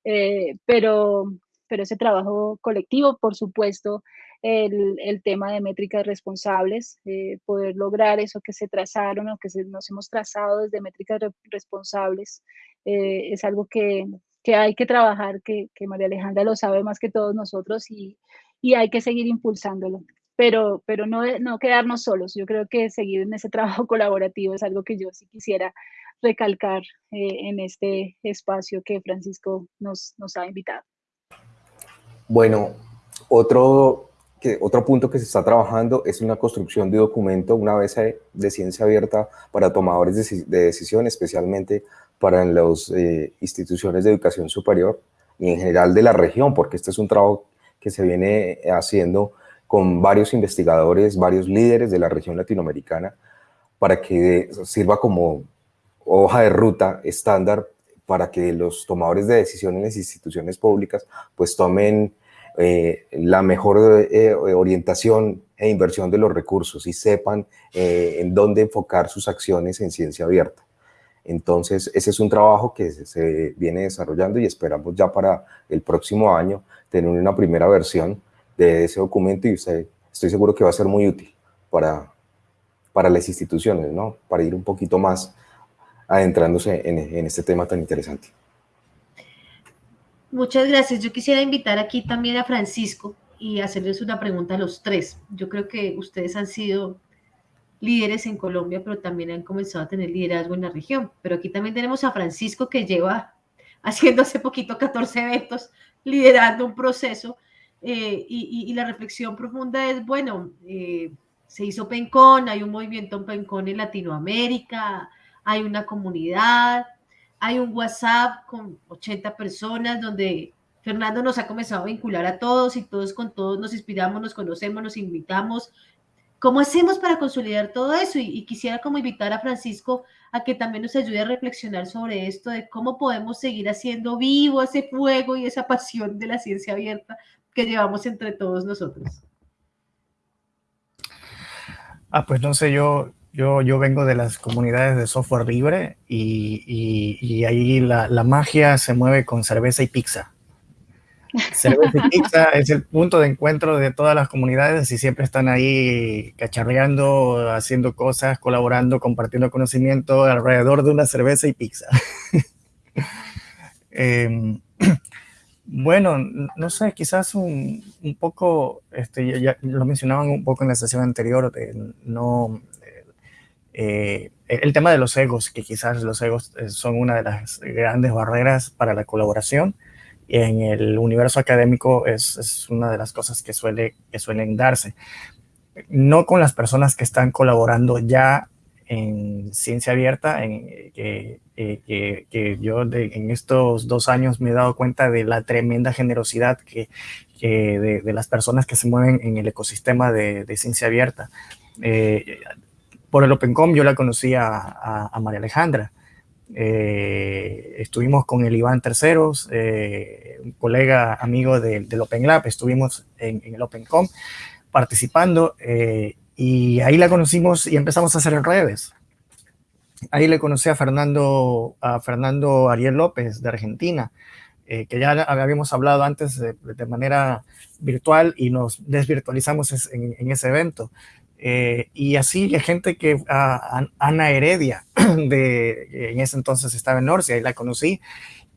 eh, pero, pero ese trabajo colectivo, por supuesto, el, tema de métricas responsables, eh, poder lograr eso que se trazaron o que nos hemos trazado desde métricas responsables, eh, es algo que, hay que trabajar, que, María Alejandra lo sabe más que todos nosotros y, hay que seguir impulsándolo. Pero, pero no, no quedarnos solos. Yo creo que seguir en ese *laughs* trabajo colaborativo es algo que yo sí quisiera recalcar eh, en este espacio que Francisco nos, nos ha invitado. Bueno, otro que otro punto que se está trabajando es una construcción de documento, una vez de ciencia abierta para tomadores de, decisión, especialmente para las eh, instituciones de educación superior y en general de la región, porque este es un trabajo que se viene haciendo con varios investigadores, varios líderes de la región latinoamericana, para que sirva como hoja de ruta estándar para que los tomadores de decisiones en las instituciones públicas pues tomen eh, la mejor eh, orientación e inversión de los recursos y sepan eh, en dónde enfocar sus acciones en ciencia abierta. Entonces, ese es un trabajo que se, viene desarrollando y esperamos ya para el próximo año tener una primera versión de ese documento y estoy seguro que va a ser muy útil para, para las instituciones, ¿no? Para ir un poquito más adentrándose en este tema tan interesante. Muchas gracias. Yo quisiera invitar aquí también a Francisco y hacerles una pregunta a los tres. Yo creo que ustedes han sido líderes en Colombia, pero también han comenzado a tener liderazgo en la región. Pero aquí también tenemos a Francisco que lleva *laughs* haciendo hace poquito 14 eventos, liderando un proceso. Eh, y, la reflexión profunda es, bueno, eh, se hizo PENCON, hay un movimiento PENCON en Latinoamérica, hay una comunidad, hay un WhatsApp con 80 personas donde Fernando nos ha comenzado a vincular a todos y todos con todos nos inspiramos, nos conocemos, nos invitamos. ¿Cómo hacemos para consolidar todo eso? Y, quisiera como invitar a Francisco a que también nos ayude a reflexionar sobre esto, de cómo podemos seguir haciendo vivo ese fuego y esa pasión de la ciencia abierta que llevamos entre todos nosotros. Ah, pues no sé, yo Yo, yo vengo de las comunidades de software libre y, y, ahí la, la, magia se mueve con cerveza y pizza. Cerveza y *laughs* pizza es el punto de encuentro de todas las comunidades y siempre están ahí cacharreando, haciendo cosas, colaborando, compartiendo conocimiento alrededor de una cerveza y pizza. *laughs* eh, *clears throat* bueno, no sé, quizás un, un poco, este, ya lo mencionaban un poco en la sesión anterior, no, eh, el tema de los egos, que quizás los egos eh, son una de las grandes barreras para la colaboración. En el universo académico es, es una de las cosas que, suele, que suelen darse. No con las personas que están colaborando ya en ciencia abierta, en, que, eh, que, yo en estos dos años me he dado cuenta de la tremenda generosidad que, de, de, las personas que se mueven en el ecosistema de, de ciencia abierta. Eh, por el OpenCom yo la conocí a, María Alejandra. Eh, estuvimos con el Iván Terceros, un colega amigo del Open Lab, estuvimos en, en el OpenCom participando y ahí la conocimos y empezamos a hacer redes. Ahí le conocí a Fernando, a Fernando Ariel López de Argentina, eh, que ya habíamos hablado antes de, manera virtual y nos desvirtualizamos en ese evento. Eh, y así hay gente que, uh, Ana Heredia, *clears throat* de, en ese entonces estaba en Norcia, ahí la conocí,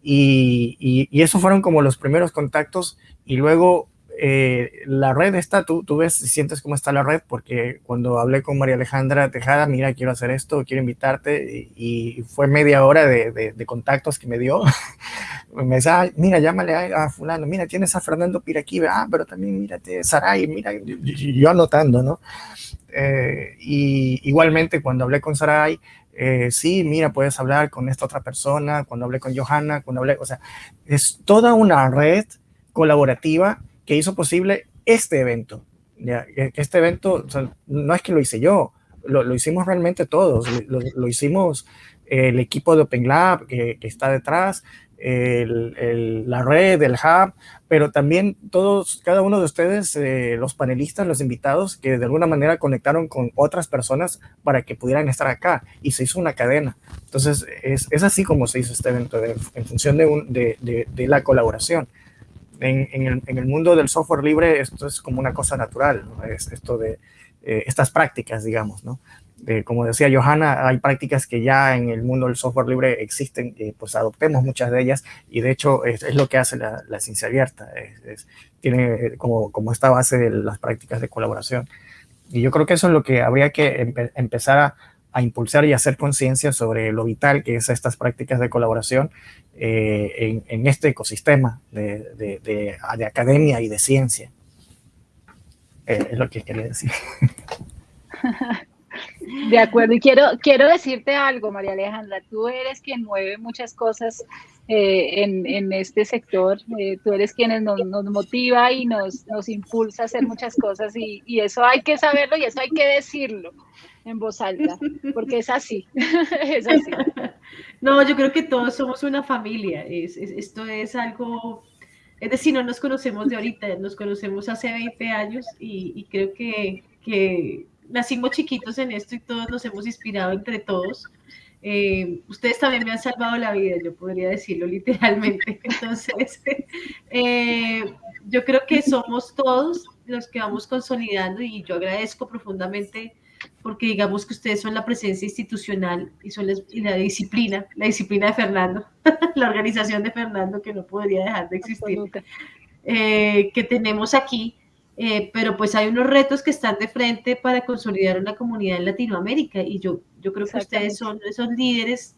y, y, y esos fueron como los primeros contactos, y luego eh, la red está, tú, tú ves y sientes cómo está la red, porque cuando hablé con María Alejandra Tejada, mira, quiero hacer esto, quiero invitarte, y, y fue media hora de, de, de, contactos que me dio. *laughs* me decía, ah, mira, llámale a, a, fulano, mira, tienes a Fernando Piraquive, ah, pero también mírate, Saray, mira, yo anotando, ¿no? Eh, y igualmente cuando hablé con Saray, eh, sí, mira, puedes hablar con esta otra persona, cuando hablé con Johanna, cuando hablé, o sea, es toda una red colaborativa que hizo posible este evento. Este evento o sea, no es que lo hice yo, lo, lo hicimos realmente todos. Lo, lo, hicimos el equipo de Open Lab que, que está detrás, el, el, la red, el hub, pero también todos, cada uno de ustedes, eh, los panelistas, los invitados, que de alguna manera conectaron con otras personas para que pudieran estar acá y se hizo una cadena. Entonces, es, es así como se hizo este evento, de, en función de, un, de, de, la colaboración en, en, el, en, el, mundo del software libre esto es como una cosa natural, ¿no? es esto de eh, estas prácticas, digamos, ¿no? Eh, como decía Johanna, hay prácticas que ya en el mundo del software libre existen, eh, pues adoptemos muchas de ellas y de hecho es, es lo que hace la, la ciencia abierta, es, es, tiene como, como esta base de las prácticas de colaboración. Y yo creo que eso es lo que habría que empe empezar a, a impulsar y hacer conciencia sobre lo vital que es estas prácticas de colaboración eh, en, en, este ecosistema de, de, de, de, academia y de ciencia. Eh, es lo que quería decir. *laughs* De acuerdo, y quiero, quiero decirte algo, María Alejandra, tú eres quien mueve muchas cosas eh, en, en, este sector, eh, tú eres quien nos, nos, motiva y nos, nos impulsa a hacer muchas cosas y, y eso hay que saberlo y eso hay que decirlo en voz alta, porque es así. *laughs* No, yo creo que todos somos una familia, es, es, esto es algo, es decir, no nos conocemos de ahorita, nos conocemos hace 20 años y, creo que, nacimos chiquitos en esto y todos nos hemos inspirado entre todos. Eh, ustedes también me han salvado la vida, yo podría decirlo literalmente. *laughs* Entonces, *laughs* eh, yo creo que somos todos los que vamos consolidando y yo agradezco profundamente porque digamos que ustedes son la presencia institucional y son y la disciplina, la disciplina de Fernando, *laughs* la organización de Fernando que no podría dejar de existir, eh, que tenemos aquí, eh, pero pues hay unos retos que están de frente para consolidar una comunidad en Latinoamérica y yo, yo creo que ustedes son esos líderes,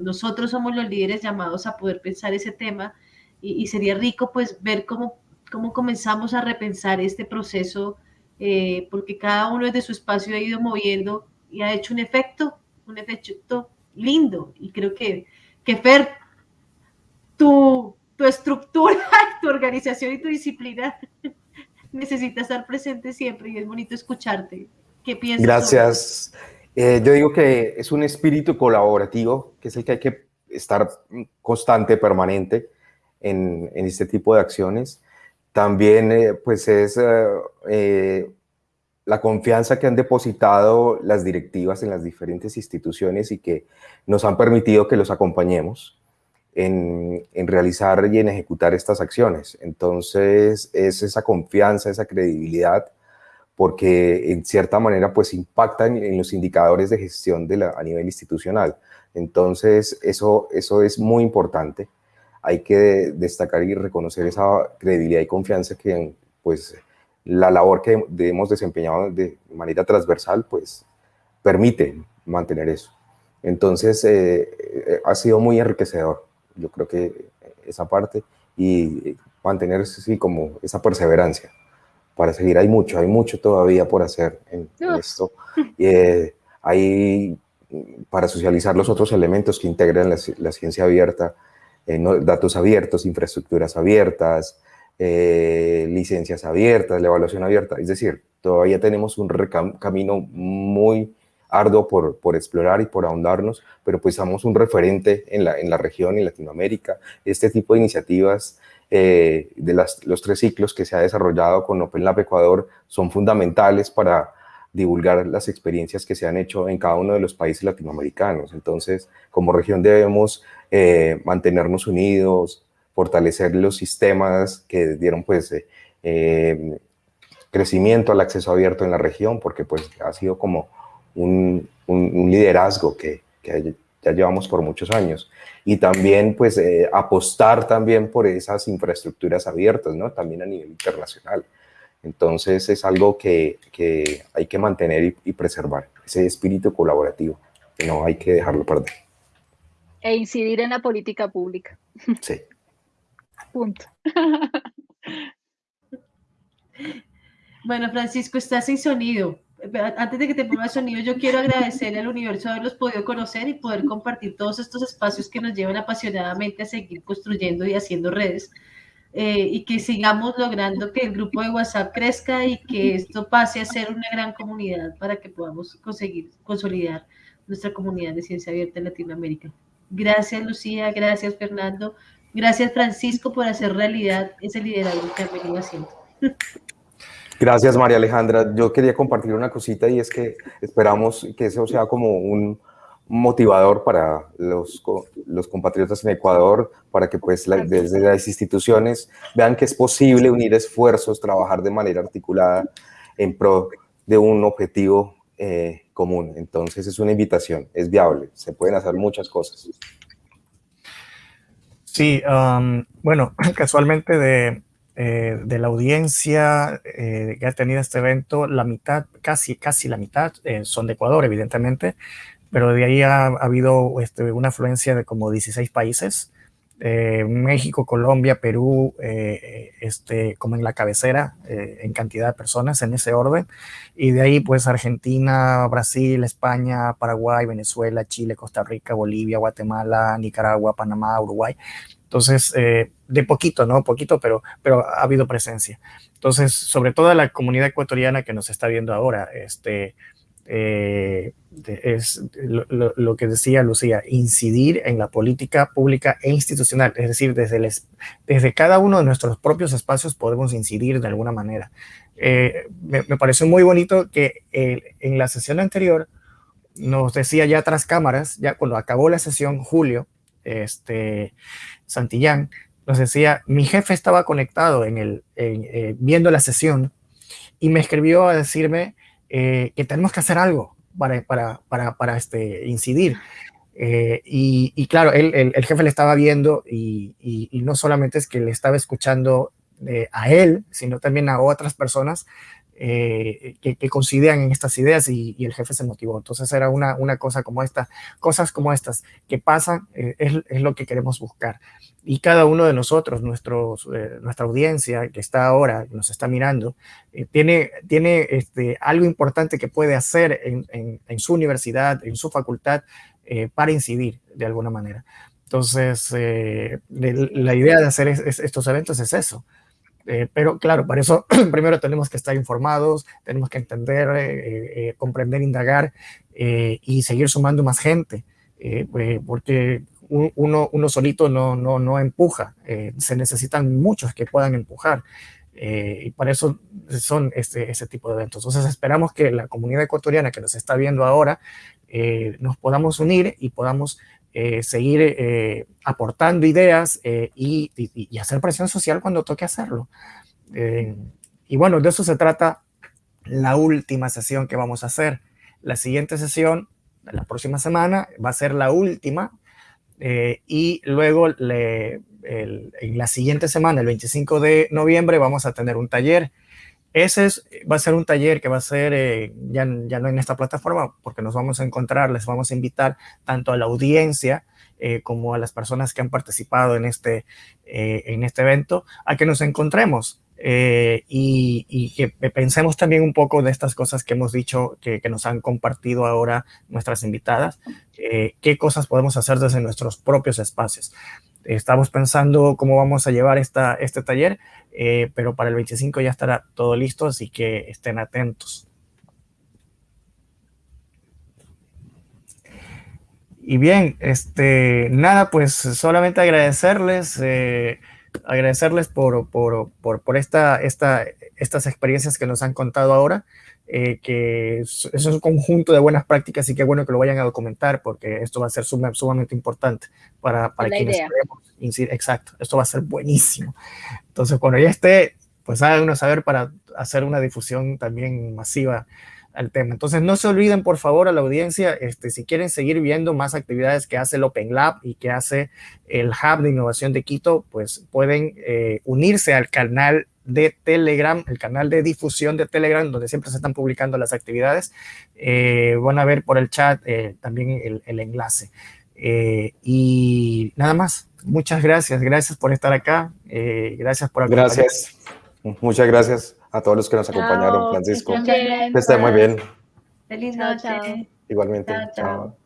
nosotros somos los líderes llamados a poder pensar ese tema y, y sería rico pues ver cómo, cómo comenzamos a repensar este proceso eh, porque cada uno desde su espacio ha ido moviendo y ha hecho un efecto, un efecto lindo. Y creo que, que Fer, tu, tu estructura, *laughs* tu organización y tu disciplina necesita estar presente siempre y es bonito escucharte. ¿Qué piensas? Gracias. Eh, yo digo que es un espíritu colaborativo, que es el que hay que estar constante, permanente en, en este tipo de acciones. También, eh, pues, es eh, la confianza que han depositado las directivas en las diferentes instituciones y que nos han permitido que los acompañemos en, en, realizar y en ejecutar estas acciones. Entonces, es esa confianza, esa credibilidad, porque en cierta manera pues impactan en los indicadores de gestión de la, a nivel institucional. Entonces, eso, eso es muy importante. Hay que destacar y reconocer esa credibilidad y confianza que pues la labor que hemos desempeñado de manera transversal, pues permite mantener eso. Entonces, eh, eh, ha sido muy enriquecedor, yo creo que esa parte, y mantener sí, como esa perseverancia para seguir. Hay mucho, hay mucho todavía por hacer en, esto. *laughs* Eh, hay para socializar los otros elementos que integran la, ciencia abierta, datos abiertos, infraestructuras abiertas, eh, licencias abiertas, la evaluación abierta. Es decir, todavía tenemos un camino muy arduo por, por, explorar y por ahondarnos, pero pues somos un referente en la, en la región, en Latinoamérica. Este tipo de iniciativas eh, de las, los tres ciclos que se ha desarrollado con Open Lab Ecuador son fundamentales para divulgar las experiencias que se han hecho en cada uno de los países latinoamericanos. Entonces, como región debemos eh, mantenernos unidos, fortalecer los sistemas que dieron pues eh, eh, crecimiento al acceso abierto en la región, porque pues ha sido como un, liderazgo que, ya llevamos por muchos años. Y también pues eh, apostar también por esas infraestructuras abiertas, ¿no? También a nivel internacional. Entonces es algo que, hay que mantener y, y, preservar, ese espíritu colaborativo, que no hay que dejarlo perder. E incidir en la política pública. Sí. Punto. Bueno, Francisco, estás sin sonido. Antes de que te ponga sonido, yo quiero agradecerle al universo haberlos podido conocer y poder compartir todos estos espacios que nos llevan apasionadamente a seguir construyendo y haciendo redes. Eh, y que sigamos logrando que el grupo de WhatsApp crezca y que esto pase a ser una gran comunidad para que podamos conseguir consolidar nuestra comunidad de ciencia abierta en Latinoamérica. Gracias, Lucía. Gracias, Fernando. Gracias, Francisco, por hacer realidad ese liderazgo que ha venido haciendo. Gracias, María Alejandra. Yo quería compartir una cosita y es que esperamos que eso sea como un motivador para los, los compatriotas en Ecuador, para que pues desde las instituciones vean que es posible unir esfuerzos, trabajar de manera articulada en pro de un objetivo eh, común. Entonces es una invitación, es viable, se pueden hacer muchas cosas. Sí, bueno, *clears throat* casualmente de, eh, de la audiencia eh, que ha tenido este evento, la mitad, casi, casi la mitad, eh, son de Ecuador, evidentemente, pero de ahí ha, habido este, una afluencia de como 16 países. México, Colombia, Perú, este, como en la cabecera, en cantidad de personas, en ese orden. Y de ahí, pues, Argentina, Brasil, España, Paraguay, Venezuela, Chile, Costa Rica, Bolivia, Guatemala, Nicaragua, Panamá, Uruguay. Entonces, eh, de poquito, ¿no? Poquito, pero, pero ha habido presencia. Entonces, sobre todo la comunidad ecuatoriana que nos está viendo ahora, este, eh, es lo, que decía Lucía, incidir en la política pública e institucional, es decir, desde, desde cada uno de nuestros propios espacios podemos incidir de alguna manera. Eh, me, me, pareció muy bonito que en la sesión anterior nos decía ya tras cámaras, ya cuando acabó la sesión, Julio, este, Santillán, nos decía, mi jefe estaba conectado en el, eh, viendo la sesión y me escribió a decirme eh, que tenemos que hacer algo para, para, para, para este, incidir. Eh, y, claro, él, el, jefe le estaba viendo y, y, no solamente es que le estaba escuchando a él, sino también a otras personas eh, que, que, coincidían en estas ideas y, el jefe se motivó. Entonces era una, una cosa como esta, cosas como estas que pasan, eh, es, es, lo que queremos buscar. Y cada uno de nosotros, nuestros, eh, nuestra audiencia que está ahora, nos está mirando, tiene, tiene este, algo importante que puede hacer en, en, en su universidad, en su facultad, para incidir de alguna manera. Entonces, la idea de hacer estos eventos es eso, eh, pero claro, para eso *clears throat* primero tenemos que estar informados, tenemos que entender, eh, eh, comprender, indagar y seguir sumando más gente, porque uno, uno solito no, no, no empuja, se necesitan muchos que puedan empujar. y para eso son este, ese tipo de eventos. Entonces esperamos que la comunidad ecuatoriana que nos está viendo ahora nos podamos unir y podamos seguir aportando ideas y, y, hacer presión social cuando toque hacerlo. y bueno, de eso se trata la última sesión que vamos a hacer. La siguiente sesión, la próxima semana, va a ser la última eh, y luego en la siguiente semana, el 25 de noviembre, vamos a tener un taller. Ese es, va a ser un taller que va a ser eh, ya, ya, no en esta plataforma, porque nos vamos a encontrar, les vamos a invitar tanto a la audiencia eh, como a las personas que han participado en este, en este evento, a que nos encontremos eh, y, que pensemos también un poco de estas cosas que hemos dicho, que, nos han compartido ahora nuestras invitadas, eh, qué cosas podemos hacer desde nuestros propios espacios. Estamos pensando cómo vamos a llevar esta, este taller, eh, pero para el 25 ya estará todo listo, así que estén atentos. Y bien, este, nada, pues solamente agradecerles agradecerles por, por, por, por esta, esta, estas experiencias que nos han contado ahora, eh, que es, es, un conjunto de buenas prácticas y qué bueno que lo vayan a documentar porque esto va a ser sumamente importante para, para quienes queremos. Exacto, esto va a ser buenísimo. Entonces, cuando ya esté, pues háganos saber para hacer una difusión también masiva al tema. Entonces, no se olviden, por favor, a la audiencia, este, si quieren seguir viendo más actividades que hace el Open Lab y que hace el Hub de Innovación de Quito, pues pueden eh, unirse al canal de Telegram, el canal de difusión de Telegram, donde siempre se están publicando las actividades. Eh, van a ver por el chat eh, también el, enlace. y nada más. Muchas gracias. Gracias por estar acá. gracias por acompañarnos. Gracias. Muchas gracias a todos los que nos acompañaron, Francisco. Que esté muy bien. Feliz noche. Igualmente. chao.